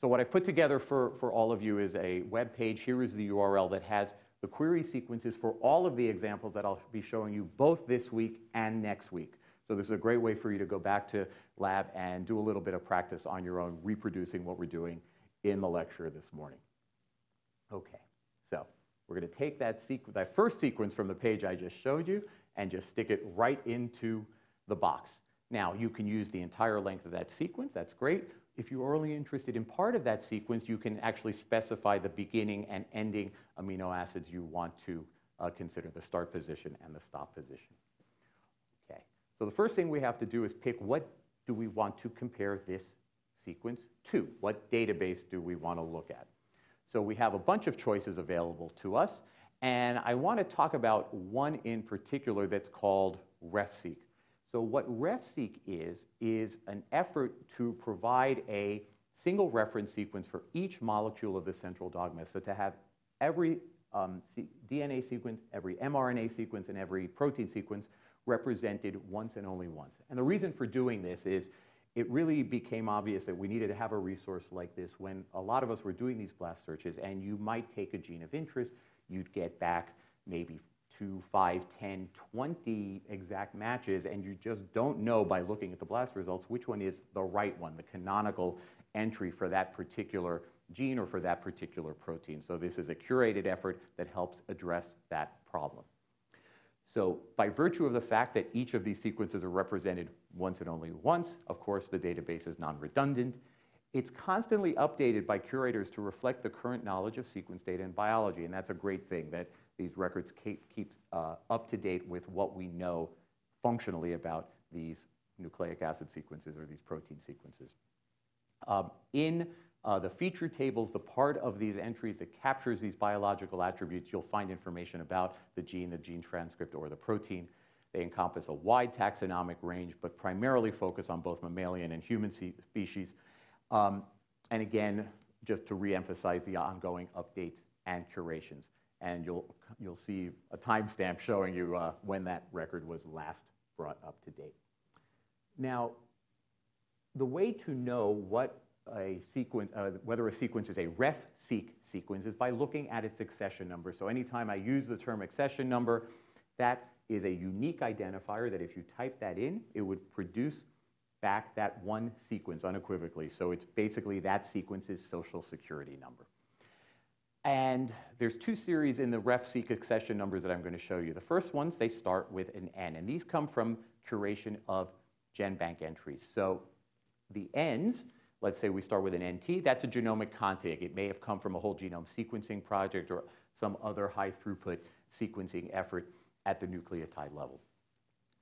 So what I've put together for, for all of you is a web page. Here is the URL that has the query sequences for all of the examples that I'll be showing you both this week and next week. So this is a great way for you to go back to lab and do a little bit of practice on your own, reproducing what we're doing in the lecture this morning. Okay, so we're going to take that, that first sequence from the page I just showed you and just stick it right into the box. Now, you can use the entire length of that sequence. That's great. If you're only interested in part of that sequence, you can actually specify the beginning and ending amino acids you want to uh, consider the start position and the stop position. Okay, so the first thing we have to do is pick what do we want to compare this sequence to? What database do we want to look at? So we have a bunch of choices available to us, and I want to talk about one in particular that's called RefSeq. So what RefSeq is, is an effort to provide a single reference sequence for each molecule of the central dogma. So to have every um, DNA sequence, every mRNA sequence, and every protein sequence represented once and only once. And the reason for doing this is it really became obvious that we needed to have a resource like this when a lot of us were doing these blast searches and you might take a gene of interest, you'd get back maybe two, five, 10, 20 exact matches, and you just don't know by looking at the blast results which one is the right one, the canonical entry for that particular gene or for that particular protein. So this is a curated effort that helps address that problem. So by virtue of the fact that each of these sequences are represented once and only once, of course, the database is non-redundant. It's constantly updated by curators to reflect the current knowledge of sequence data in biology, and that's a great thing, that these records keep, keep uh, up to date with what we know functionally about these nucleic acid sequences or these protein sequences. Um, in uh, the feature tables, the part of these entries that captures these biological attributes, you'll find information about the gene, the gene transcript, or the protein. They encompass a wide taxonomic range, but primarily focus on both mammalian and human species. Um, and again, just to reemphasize the ongoing updates and curations. And you'll, you'll see a timestamp showing you uh, when that record was last brought up to date. Now, the way to know what a sequence, uh, whether a sequence is a RefSeq sequence is by looking at its accession number. So anytime I use the term accession number, that is a unique identifier that if you type that in, it would produce back that one sequence unequivocally. So it's basically that sequence's social security number. And there's two series in the RefSeq accession numbers that I'm going to show you. The first ones, they start with an N, and these come from curation of GenBank entries. So the Ns let's say we start with an NT, that's a genomic contig. It may have come from a whole genome sequencing project or some other high throughput sequencing effort at the nucleotide level.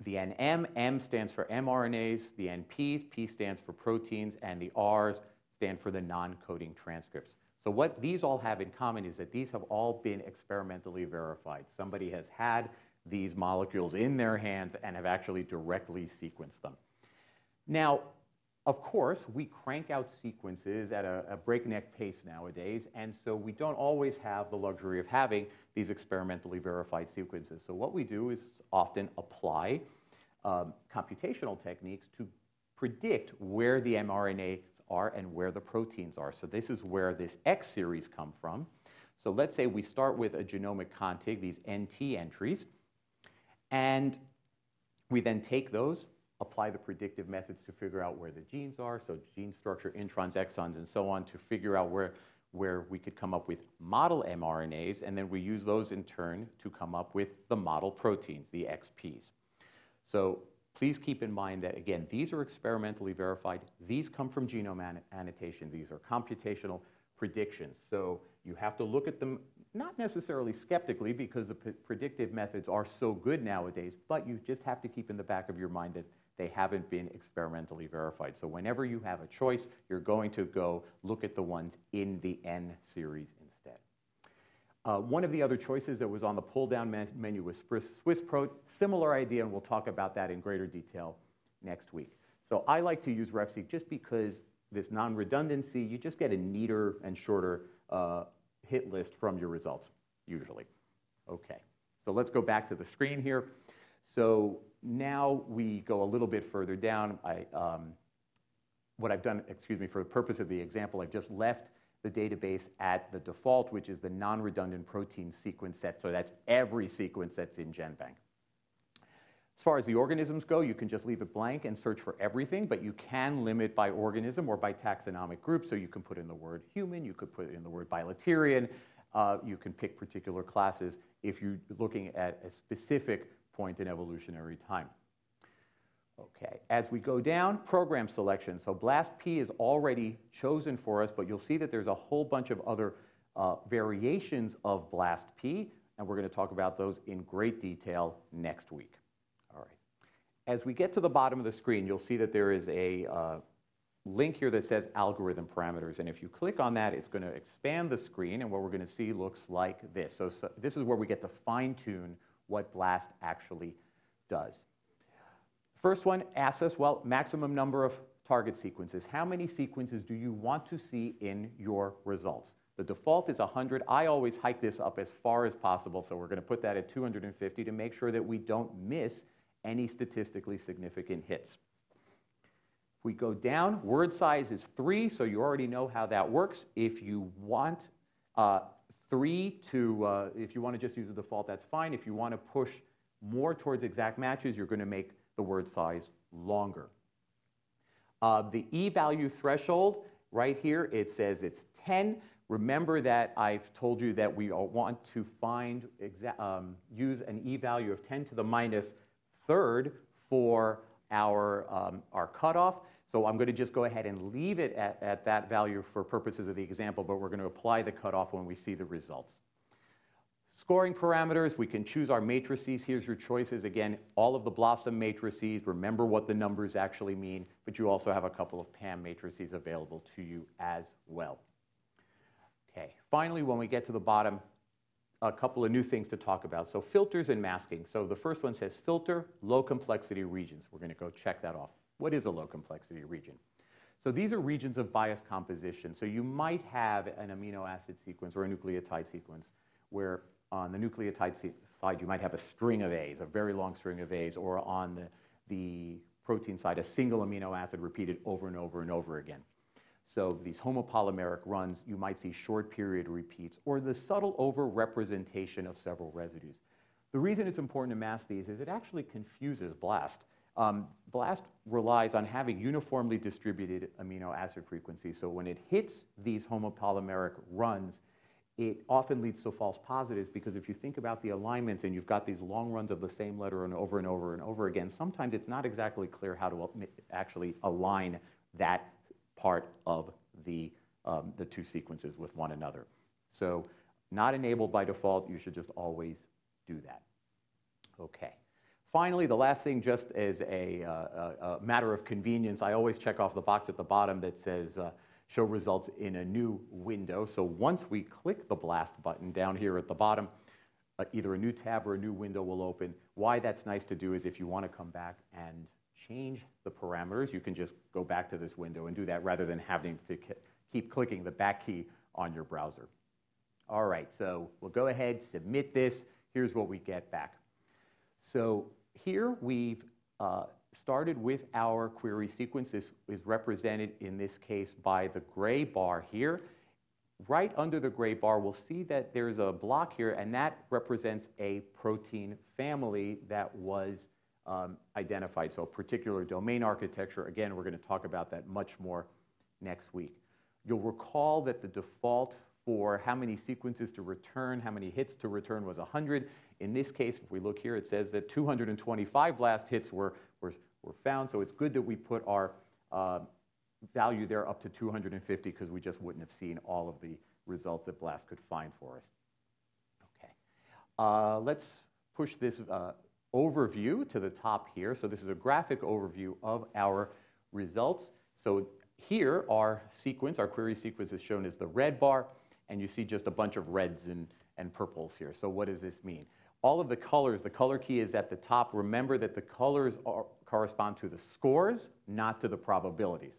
The NM, M stands for mRNAs, the NPs, P stands for proteins, and the Rs stand for the non-coding transcripts. So what these all have in common is that these have all been experimentally verified. Somebody has had these molecules in their hands and have actually directly sequenced them. Now, of course, we crank out sequences at a, a, breakneck pace nowadays, and so we don't always have the luxury of having these experimentally verified sequences. So what we do is often apply um, computational techniques to predict where the mRNAs are and where the proteins are. So this is where this X series come from. So let's say we start with a genomic contig, these NT entries, and we then take those, apply the predictive methods to figure out where the genes are, so gene structure, introns, exons, and so on, to figure out where, where we could come up with model mRNAs, and then we use those in turn to come up with the model proteins, the XPs. So please keep in mind that, again, these are experimentally verified. These come from genome annotation. These are computational predictions. So you have to look at them not necessarily skeptically because the predictive methods are so good nowadays, but you just have to keep in the back of your mind that they haven't been experimentally verified. So whenever you have a choice, you're going to go look at the ones in the N series instead. Uh, one of the other choices that was on the pull-down me menu was SwissProt. Similar idea, and we'll talk about that in greater detail next week. So I like to use RefSeq just because this non-redundancy, you just get a neater and shorter uh, hit list from your results, usually. Okay, so let's go back to the screen here. So now we go a little bit further down. I, um, what I've done, excuse me, for the purpose of the example, I've just left the database at the default, which is the non-redundant protein sequence set. So that's every sequence that's in GenBank. As far as the organisms go, you can just leave it blank and search for everything, but you can limit by organism or by taxonomic group. So you can put in the word human, you could put in the word bilaterian, uh, you can pick particular classes if you're looking at a specific point in evolutionary time. Okay, as we go down, program selection. So BLAST-P is already chosen for us, but you'll see that there's a whole bunch of other uh, variations of BLAST-P. and we're going to talk about those in great detail next week. All right. As we get to the bottom of the screen, you'll see that there is a uh, link here that says algorithm parameters. And if you click on that, it's going to expand the screen. And what we're going to see looks like this. So, so this is where we get to fine tune what BLAST actually does. First one asks us, well, maximum number of target sequences. How many sequences do you want to see in your results? The default is 100. I always hike this up as far as possible, so we're going to put that at 250 to make sure that we don't miss any statistically significant hits. If we go down, word size is 3, so you already know how that works. If you want uh, 3 to, uh, if you want to just use the default, that's fine. If you want to push more towards exact matches, you're going to make the word size longer. Uh, the e-value threshold, right here, it says it's 10. Remember that I've told you that we want to find, um, use an e-value of 10 to the minus third for our, um, our cutoff. So I'm going to just go ahead and leave it at, at that value for purposes of the example, but we're going to apply the cutoff when we see the results. Scoring parameters, we can choose our matrices. Here's your choices. Again, all of the BLOSUM matrices, remember what the numbers actually mean, but you also have a couple of PAM matrices available to you as well. Okay, finally, when we get to the bottom, a couple of new things to talk about. So filters and masking. So the first one says filter low complexity regions. We're going to go check that off. What is a low complexity region? So these are regions of bias composition. So you might have an amino acid sequence or a nucleotide sequence where on the nucleotide side you might have a string of A's, a very long string of A's, or on the, the protein side a single amino acid repeated over and over and over again. So these homopolymeric runs, you might see short period repeats or the subtle overrepresentation of several residues. The reason it's important to mask these is it actually confuses BLAST. Um, BLAST relies on having uniformly distributed amino acid frequencies. So when it hits these homopolymeric runs, it often leads to false positives because if you think about the alignments and you've got these long runs of the same letter and over and over and over again, sometimes it's not exactly clear how to actually align that part of the, um, the two sequences with one another. So not enabled by default, you should just always do that. Okay. Finally, the last thing, just as a, uh, a, matter of convenience, I always check off the box at the bottom that says uh, show results in a new window. So once we click the blast button down here at the bottom, uh, either a new tab or a new window will open. Why that's nice to do is if you want to come back and change the parameters, you can just go back to this window and do that rather than having to keep clicking the back key on your browser. All right, so we'll go ahead, submit this. Here's what we get back. So here we've uh, started with our query sequence. This is represented in this case by the gray bar here. Right under the gray bar, we'll see that there's a block here, and that represents a protein family that was um, identified. So a particular domain architecture, again, we're going to talk about that much more next week. You'll recall that the default for how many sequences to return, how many hits to return was 100. In this case, if we look here, it says that 225 blast hits were, were, were found. So it's good that we put our uh, value there up to 250 because we just wouldn't have seen all of the results that BLAST could find for us. Okay, uh, let's push this uh, overview to the top here. So this is a graphic overview of our results. So here our sequence, our query sequence is shown as the red bar, and you see just a bunch of reds and, and purples here. So what does this mean? All of the colors, the color key is at the top. Remember that the colors are, correspond to the scores, not to the probabilities.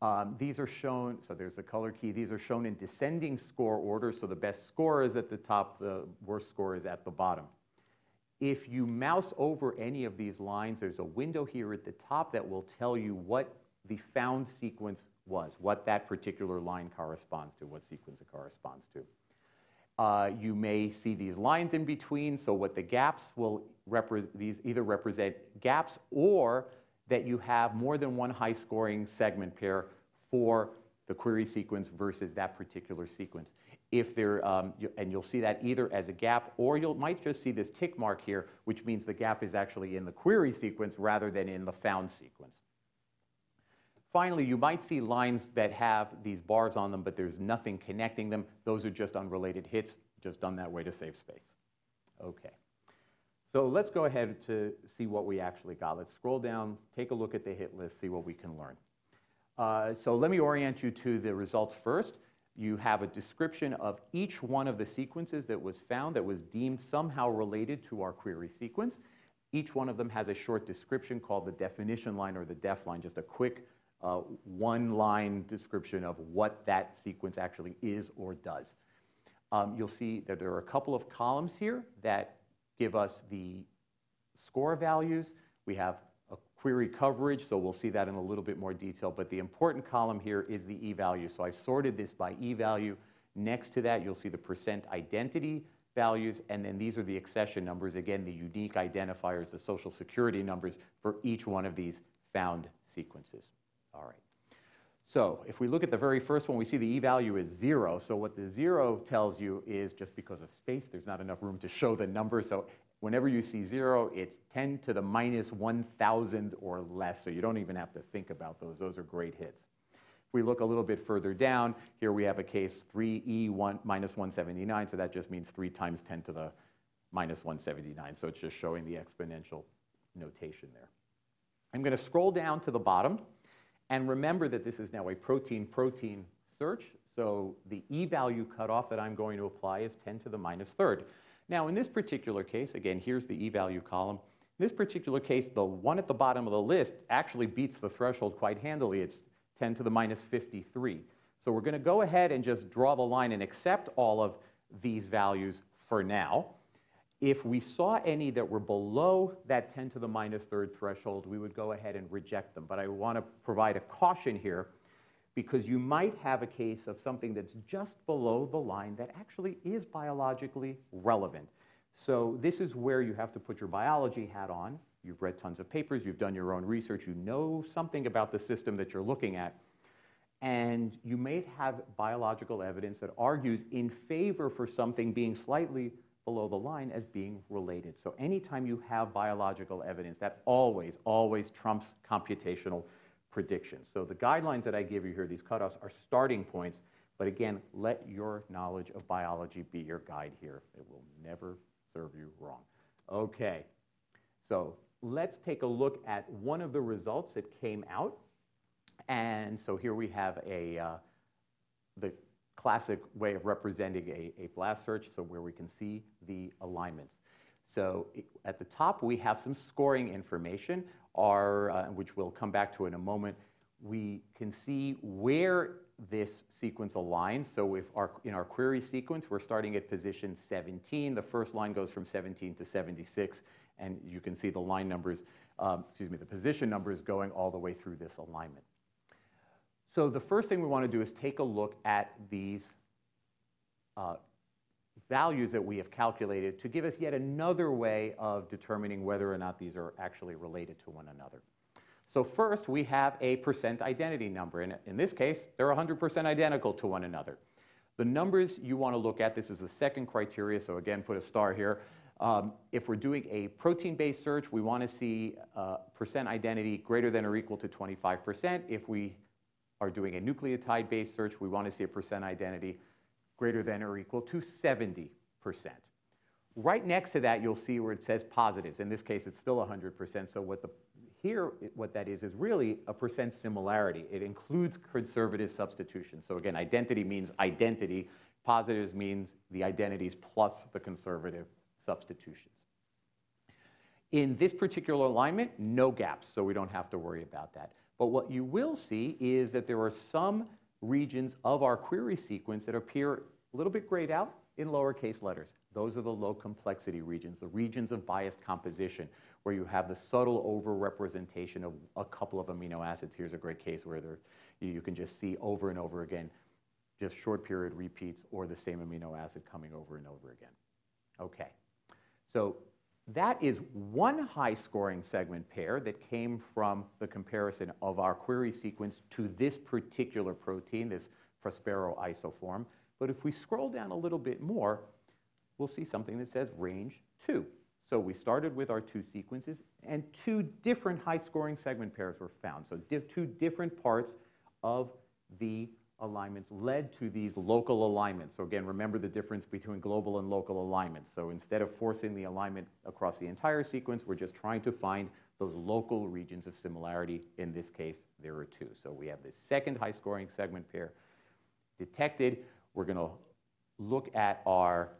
Um, these are shown, so there's the color key. These are shown in descending score order, so the best score is at the top, the worst score is at the bottom. If you mouse over any of these lines, there's a window here at the top that will tell you what the found sequence was, what that particular line corresponds to, what sequence it corresponds to. Uh, you may see these lines in between, so what the gaps will represent, these either represent gaps or that you have more than one high scoring segment pair for the query sequence versus that particular sequence. If there, um, you, and you'll see that either as a gap or you might just see this tick mark here, which means the gap is actually in the query sequence rather than in the found sequence. Finally, you might see lines that have these bars on them, but there's nothing connecting them. Those are just unrelated hits, just done that way to save space. Okay. So let's go ahead to see what we actually got. Let's scroll down, take a look at the hit list, see what we can learn. Uh, so let me orient you to the results first. You have a description of each one of the sequences that was found that was deemed somehow related to our query sequence. Each one of them has a short description called the definition line or the def line, just a quick uh, one-line description of what that sequence actually is or does. Um, you'll see that there are a couple of columns here that give us the score values. We have a query coverage, so we'll see that in a little bit more detail. But the important column here is the e-value. So I sorted this by e-value. Next to that, you'll see the percent identity values, and then these are the accession numbers, again, the unique identifiers, the social security numbers for each one of these found sequences. All right. So if we look at the very first one, we see the e-value is zero. So what the zero tells you is just because of space, there's not enough room to show the number. So whenever you see zero, it's 10 to the minus 1,000 or less. So you don't even have to think about those. Those are great hits. If we look a little bit further down, here we have a case 3e1 minus 179, so that just means 3 times 10 to the minus 179. So it's just showing the exponential notation there. I'm going to scroll down to the bottom, and remember that this is now a protein-protein search, so the e-value cutoff that I'm going to apply is 10 to the minus third. Now, in this particular case, again, here's the e-value column. In this particular case, the one at the bottom of the list actually beats the threshold quite handily. It's 10 to the minus 53. So we're going to go ahead and just draw the line and accept all of these values for now. If we saw any that were below that 10 to the minus third threshold, we would go ahead and reject them. But I want to provide a caution here because you might have a case of something that's just below the line that actually is biologically relevant. So this is where you have to put your biology hat on You've read tons of papers, you've done your own research, you know something about the system that you're looking at, and you may have biological evidence that argues in favor for something being slightly below the line as being related. So anytime you have biological evidence, that always, always trumps computational predictions. So the guidelines that I give you here, these cutoffs, are starting points, but again, let your knowledge of biology be your guide here. It will never serve you wrong. Okay, so let's take a look at one of the results that came out. And so here we have a, uh, the classic way of representing a, a blast search, so where we can see the alignments. So at the top, we have some scoring information, our, uh, which we'll come back to in a moment. We can see where this sequence aligns. So if our, in our query sequence, we're starting at position 17. The first line goes from 17 to 76 and you can see the line numbers, um, excuse me, the position numbers going all the way through this alignment. So the first thing we want to do is take a look at these uh, values that we have calculated to give us yet another way of determining whether or not these are actually related to one another. So first, we have a percent identity number. And in this case, they're 100% identical to one another. The numbers you want to look at, this is the second criteria, so again, put a star here. Um, if we're doing a protein-based search, we want to see uh, percent identity greater than or equal to 25%. If we are doing a nucleotide-based search, we want to see a percent identity greater than or equal to 70%. Right next to that, you'll see where it says positives. In this case, it's still 100%. So what the, here, what that is, is really a percent similarity. It includes conservative substitution. So again, identity means identity. Positives means the identities plus the conservative substitutions. In this particular alignment, no gaps, so we don't have to worry about that. But what you will see is that there are some regions of our query sequence that appear a little bit grayed out in lowercase letters. Those are the low complexity regions, the regions of biased composition, where you have the subtle overrepresentation of a couple of amino acids. Here's a great case where there, you can just see over and over again just short period repeats or the same amino acid coming over and over again. Okay. So that is one high scoring segment pair that came from the comparison of our query sequence to this particular protein, this Prospero isoform. But if we scroll down a little bit more, we'll see something that says range 2. So we started with our two sequences, and two different high-scoring segment pairs were found. So two different parts of the alignments led to these local alignments. So again, remember the difference between global and local alignments. So instead of forcing the alignment across the entire sequence, we're just trying to find those local regions of similarity. In this case, there are two. So we have this second high scoring segment pair detected. We're going to look at our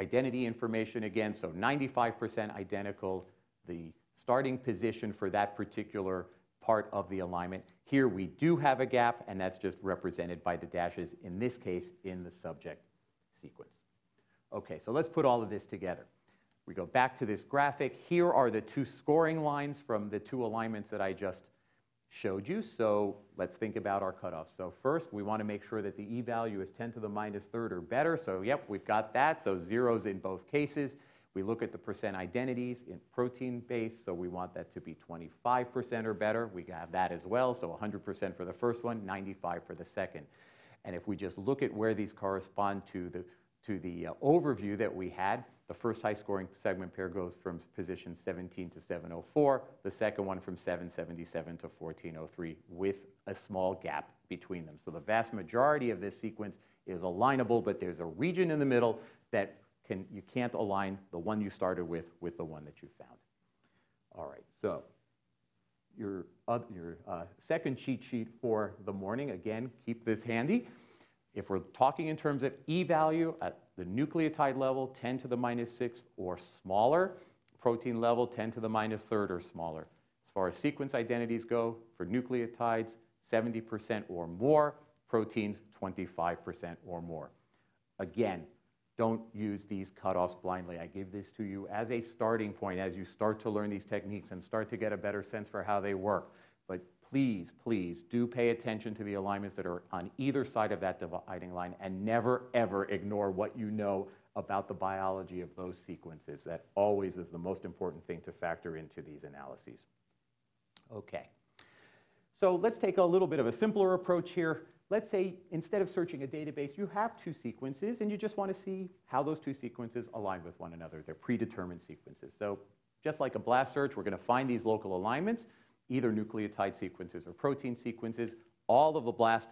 identity information again. So 95% identical, the starting position for that particular part of the alignment. Here we do have a gap, and that's just represented by the dashes, in this case, in the subject sequence. Okay, so let's put all of this together. We go back to this graphic. Here are the two scoring lines from the two alignments that I just showed you. So let's think about our cutoff. So first, we want to make sure that the e-value is 10 to the minus third or better. So yep, we've got that. So zeros in both cases. We look at the percent identities in protein base, so we want that to be 25% or better. We have that as well, so 100% for the first one, 95 for the second. And if we just look at where these correspond to the, to the uh, overview that we had, the first high scoring segment pair goes from position 17 to 704, the second one from 777 to 1403 with a small gap between them. So the vast majority of this sequence is alignable, but there's a region in the middle that can, you can't align the one you started with with the one that you found. All right, so your, uh, your uh, second cheat sheet for the morning, again, keep this handy. If we're talking in terms of e-value at the nucleotide level, 10 to the minus sixth or smaller, protein level, 10 to the minus third or smaller. As far as sequence identities go, for nucleotides, 70% or more, proteins, 25% or more. Again, don't use these cutoffs blindly. I give this to you as a starting point as you start to learn these techniques and start to get a better sense for how they work. But please, please do pay attention to the alignments that are on either side of that dividing line and never, ever ignore what you know about the biology of those sequences. That always is the most important thing to factor into these analyses. Okay. So let's take a little bit of a simpler approach here let's say instead of searching a database, you have two sequences and you just want to see how those two sequences align with one another. They're predetermined sequences. So just like a blast search, we're going to find these local alignments, either nucleotide sequences or protein sequences. All of the BLAST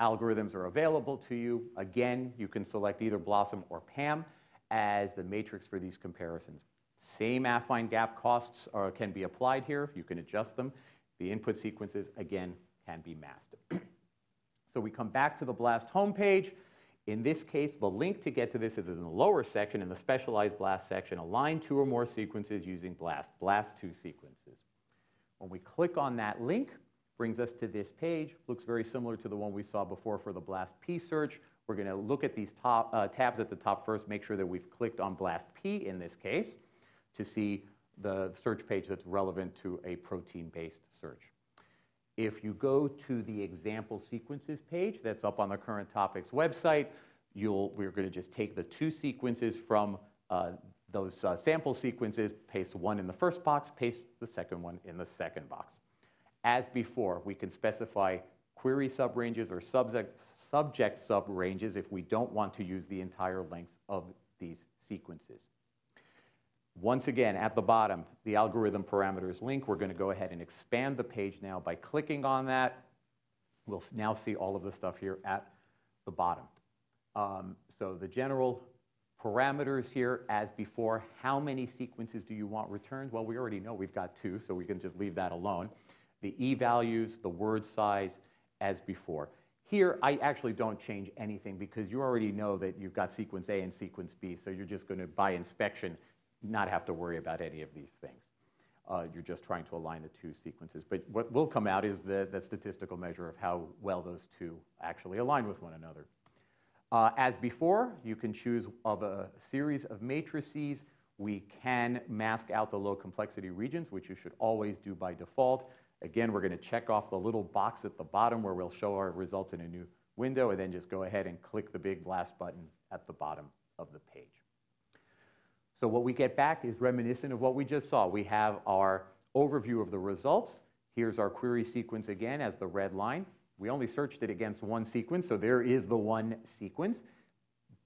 algorithms are available to you. Again, you can select either BLOSUM or PAM as the matrix for these comparisons. Same affine gap costs are, can be applied here. You can adjust them. The input sequences, again, can be masked. So we come back to the BLAST homepage. In this case, the link to get to this is in the lower section, in the specialized BLAST section, align two or more sequences using BLAST, BLAST2 sequences. When we click on that link, brings us to this page. Looks very similar to the one we saw before for the BLAST-P search. We're going to look at these top, uh, tabs at the top first, make sure that we've clicked on BLAST-P in this case to see the search page that's relevant to a protein-based search. If you go to the example sequences page that's up on the current topics website, you'll, we're going to just take the two sequences from uh, those uh, sample sequences, paste one in the first box, paste the second one in the second box. As before, we can specify query subranges or subject, subject subranges if we don't want to use the entire lengths of these sequences. Once again, at the bottom, the algorithm parameters link. We're going to go ahead and expand the page now by clicking on that. We'll now see all of the stuff here at the bottom. Um, so the general parameters here, as before, how many sequences do you want returned? Well, we already know we've got two, so we can just leave that alone. The e-values, the word size, as before. Here, I actually don't change anything because you already know that you've got sequence A and sequence B, so you're just going to, by inspection, not have to worry about any of these things. Uh, you're just trying to align the two sequences. But what will come out is the, the statistical measure of how well those two actually align with one another. Uh, as before, you can choose of a series of matrices. We can mask out the low complexity regions, which you should always do by default. Again, we're going to check off the little box at the bottom where we'll show our results in a new window, and then just go ahead and click the big blast button at the bottom of the page. So what we get back is reminiscent of what we just saw. We have our overview of the results. Here's our query sequence again as the red line. We only searched it against one sequence, so there is the one sequence.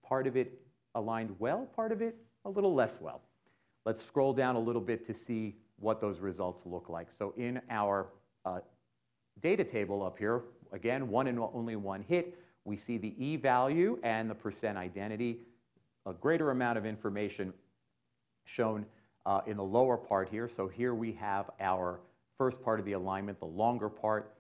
Part of it aligned well, part of it a little less well. Let's scroll down a little bit to see what those results look like. So in our uh, data table up here, again, one and only one hit. We see the E value and the percent identity, a greater amount of information shown uh, in the lower part here. So here we have our first part of the alignment, the longer part.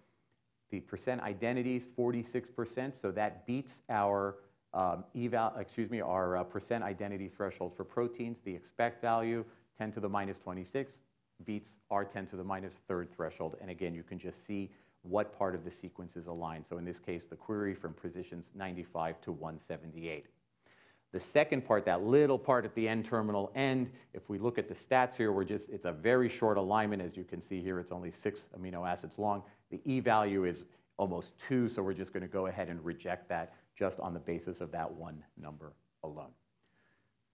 The percent identities, 46%, so that beats our um, eval, excuse me, our uh, percent identity threshold for proteins. The expect value, 10 to the minus 26, beats our 10 to the minus third threshold. And again, you can just see what part of the sequence is aligned. So in this case, the query from positions 95 to 178. The second part, that little part at the N-terminal end, if we look at the stats here, we're just, it's a very short alignment. As you can see here, it's only six amino acids long. The E value is almost two, so we're just going to go ahead and reject that just on the basis of that one number alone.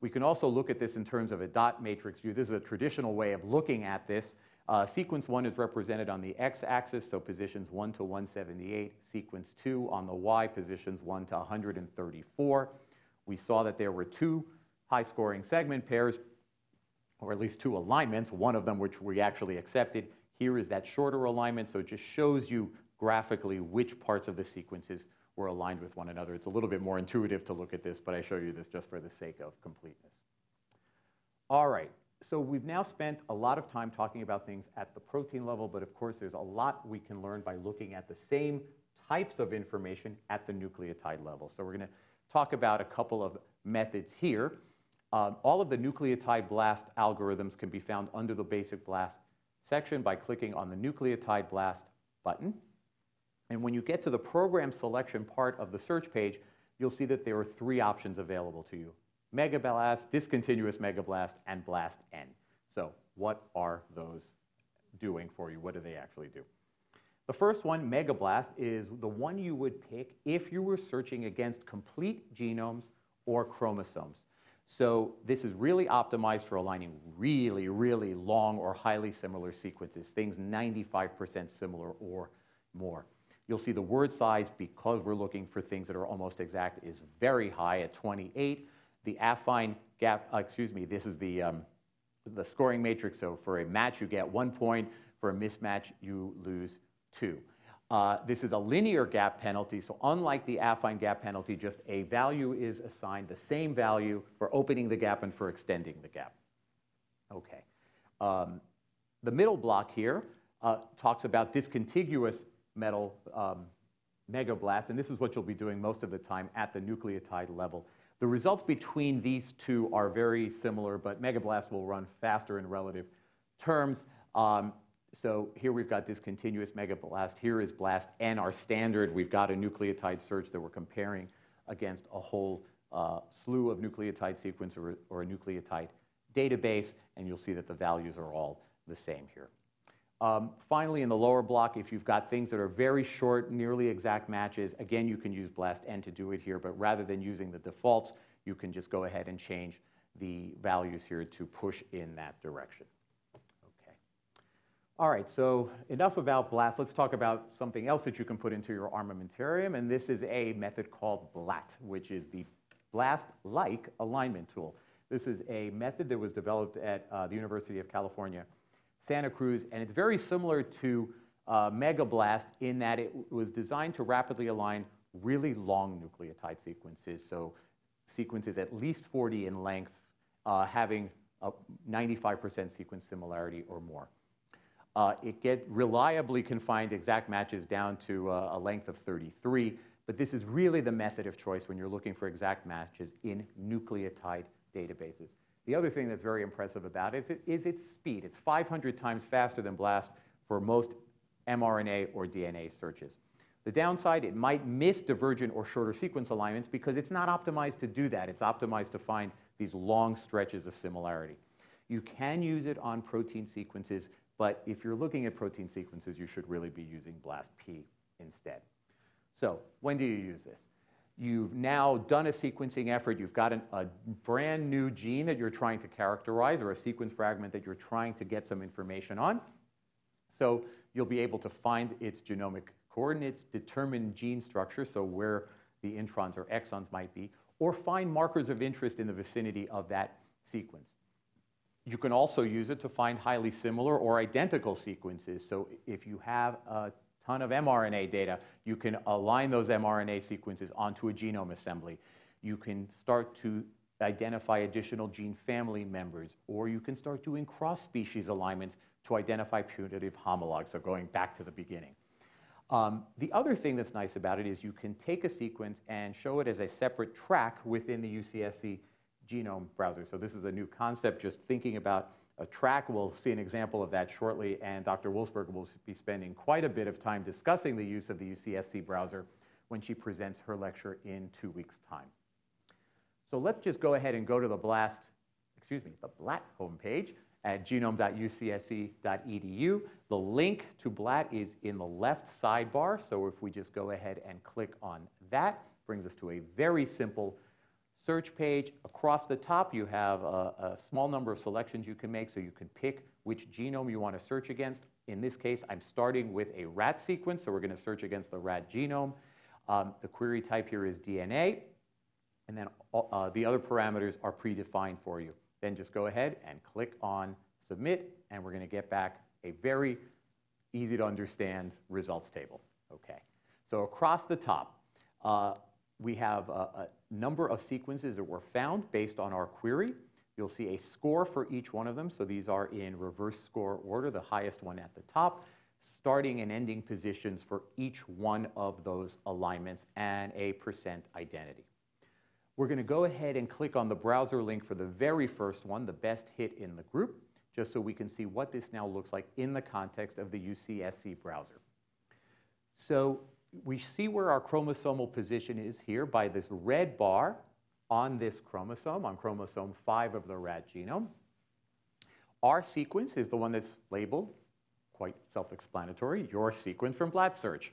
We can also look at this in terms of a dot matrix view. This is a traditional way of looking at this. Uh, sequence 1 is represented on the x-axis, so positions 1 to 178. Sequence 2 on the y, positions 1 to 134. We saw that there were two high-scoring segment pairs, or at least two alignments, one of them which we actually accepted. Here is that shorter alignment, so it just shows you graphically which parts of the sequences were aligned with one another. It's a little bit more intuitive to look at this, but I show you this just for the sake of completeness. All right, so we've now spent a lot of time talking about things at the protein level, but of course there's a lot we can learn by looking at the same types of information at the nucleotide level. So we're going to talk about a couple of methods here. Um, all of the nucleotide blast algorithms can be found under the basic blast section by clicking on the nucleotide blast button. And when you get to the program selection part of the search page, you'll see that there are three options available to you. Megablast, discontinuous megablast, and blast N. So what are those doing for you? What do they actually do? The first one, Megablast, is the one you would pick if you were searching against complete genomes or chromosomes. So this is really optimized for aligning really, really long or highly similar sequences, things 95% similar or more. You'll see the word size, because we're looking for things that are almost exact, is very high at 28. The affine gap, uh, excuse me, this is the, um, the scoring matrix. So for a match, you get one point. For a mismatch, you lose two. Uh, this is a linear gap penalty, so unlike the affine gap penalty, just a value is assigned, the same value for opening the gap and for extending the gap. Okay. Um, the middle block here uh, talks about discontiguous metal um, megablast, and this is what you'll be doing most of the time at the nucleotide level. The results between these two are very similar, but megablast will run faster in relative terms. Um, so here we've got discontinuous megablast. Here is blast N, our standard. We've got a nucleotide search that we're comparing against a whole uh, slew of nucleotide sequence or, or a nucleotide database, and you'll see that the values are all the same here. Um, finally, in the lower block, if you've got things that are very short, nearly exact matches, again, you can use blast n to do it here, but rather than using the defaults, you can just go ahead and change the values here to push in that direction. All right, so enough about BLAST. Let's talk about something else that you can put into your armamentarium, and this is a method called BLAT, which is the BLAST-like alignment tool. This is a method that was developed at uh, the University of California Santa Cruz, and it's very similar to uh, Megablast in that it was designed to rapidly align really long nucleotide sequences, so sequences at least 40 in length, uh, having a 95% sequence similarity or more. Uh, it get reliably confined exact matches down to uh, a length of 33, but this is really the method of choice when you're looking for exact matches in nucleotide databases. The other thing that's very impressive about it is its speed. It's 500 times faster than BLAST for most mRNA or DNA searches. The downside, it might miss divergent or shorter sequence alignments because it's not optimized to do that. It's optimized to find these long stretches of similarity. You can use it on protein sequences, but if you're looking at protein sequences, you should really be using BLAST-P instead. So when do you use this? You've now done a sequencing effort. You've got an, a brand new gene that you're trying to characterize or a sequence fragment that you're trying to get some information on. So you'll be able to find its genomic coordinates, determine gene structure, so where the introns or exons might be, or find markers of interest in the vicinity of that sequence. You can also use it to find highly similar or identical sequences. So if you have a ton of mRNA data. You can align those mRNA sequences onto a genome assembly. You can start to identify additional gene family members, or you can start doing cross-species alignments to identify putative homologs, so going back to the beginning. Um, the other thing that's nice about it is you can take a sequence and show it as a separate track within the UCSC genome browser. So this is a new concept, just thinking about a track. We'll see an example of that shortly, and Dr. Wolfsberg will be spending quite a bit of time discussing the use of the UCSC browser when she presents her lecture in two weeks' time. So let's just go ahead and go to the BLAST, excuse me, the BLAT homepage at genome.ucsc.edu. The link to BLAT is in the left sidebar, so if we just go ahead and click on that, brings us to a very simple search page. Across the top, you have a, a, small number of selections you can make, so you can pick which genome you want to search against. In this case, I'm starting with a rat sequence, so we're going to search against the rat genome. Um, the query type here is DNA, and then uh, the other parameters are predefined for you. Then just go ahead and click on Submit, and we're going to get back a very easy to understand results table. Okay, so across the top, uh, we have a, a, number of sequences that were found based on our query. You'll see a score for each one of them. So these are in reverse score order, the highest one at the top, starting and ending positions for each one of those alignments and a percent identity. We're going to go ahead and click on the browser link for the very first one, the best hit in the group, just so we can see what this now looks like in the context of the UCSC browser. So we see where our chromosomal position is here by this red bar on this chromosome, on chromosome 5 of the rat genome. Our sequence is the one that's labeled, quite self-explanatory, your sequence from BLATSearch.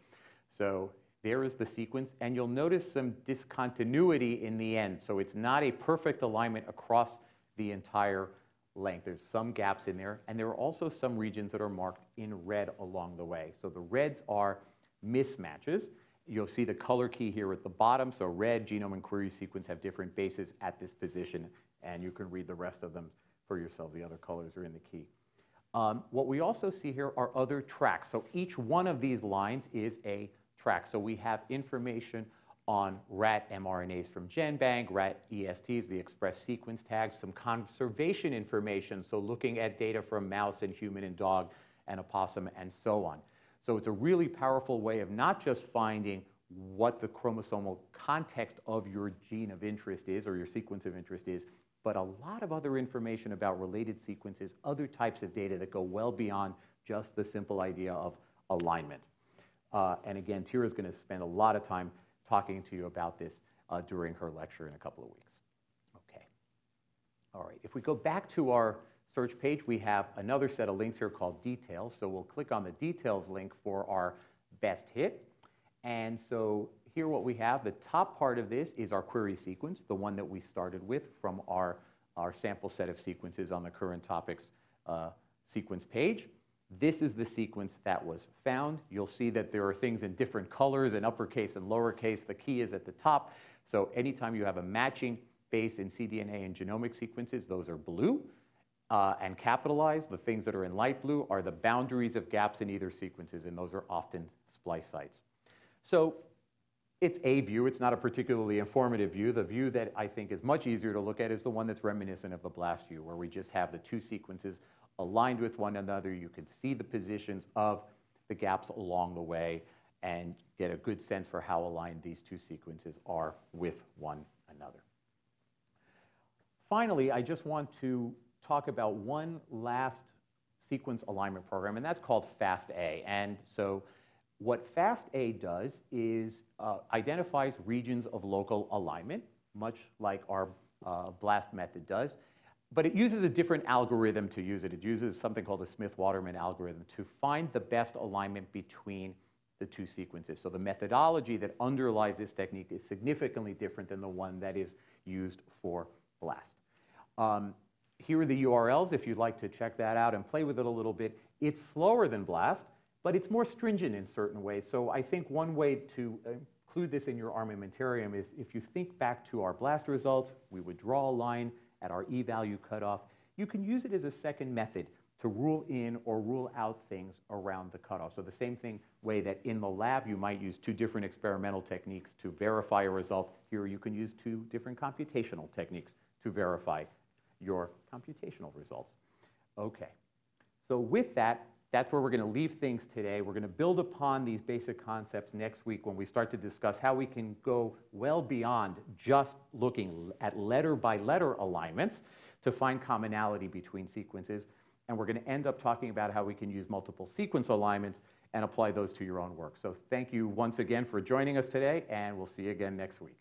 So there is the sequence, and you'll notice some discontinuity in the end. So it's not a perfect alignment across the entire length. There's some gaps in there, and there are also some regions that are marked in red along the way. So the reds are mismatches. You'll see the color key here at the bottom. So red, genome, and query sequence have different bases at this position, and you can read the rest of them for yourselves. The other colors are in the key. Um, what we also see here are other tracks. So each one of these lines is a track. So we have information on rat mRNAs from GenBank, rat ESTs, the express sequence tags, some conservation information, so looking at data from mouse and human and dog and opossum and so on. So it's a really powerful way of not just finding what the chromosomal context of your gene of interest is or your sequence of interest is, but a lot of other information about related sequences, other types of data that go well beyond just the simple idea of alignment. Uh, and again, Tyra is going to spend a lot of time talking to you about this uh, during her lecture in a couple of weeks. Okay. All right. If we go back to our search page, we have another set of links here called details. So we'll click on the details link for our best hit. And so here what we have, the top part of this is our query sequence, the one that we started with from our, our sample set of sequences on the current topics uh, sequence page. This is the sequence that was found. You'll see that there are things in different colors in uppercase and lowercase. The key is at the top. So anytime you have a matching base in cDNA and genomic sequences, those are blue uh, and capitalized. The things that are in light blue are the boundaries of gaps in either sequences, and those are often splice sites. So it's a view. It's not a particularly informative view. The view that I think is much easier to look at is the one that's reminiscent of the BLAST view, where we just have the two sequences aligned with one another. You can see the positions of the gaps along the way and get a good sense for how aligned these two sequences are with one another. Finally, I just want to talk about one last sequence alignment program, and that's called FASTA. And so what FASTA does is uh, identifies regions of local alignment, much like our uh, BLAST method does, but it uses a different algorithm to use it. It uses something called a Smith-Waterman algorithm to find the best alignment between the two sequences. So the methodology that underlies this technique is significantly different than the one that is used for BLAST. Um, here are the URLs if you'd like to check that out and play with it a little bit. It's slower than BLAST, but it's more stringent in certain ways. So I think one way to include this in your armamentarium is if you think back to our BLAST results, we would draw a line at our e-value cutoff. You can use it as a second method to rule in or rule out things around the cutoff. So the same thing way that in the lab you might use two different experimental techniques to verify a result, here you can use two different computational techniques to verify your computational results. Okay, so with that, that's where we're going to leave things today. We're going to build upon these basic concepts next week when we start to discuss how we can go well beyond just looking at letter by letter alignments to find commonality between sequences. And we're going to end up talking about how we can use multiple sequence alignments and apply those to your own work. So thank you once again for joining us today, and we'll see you again next week.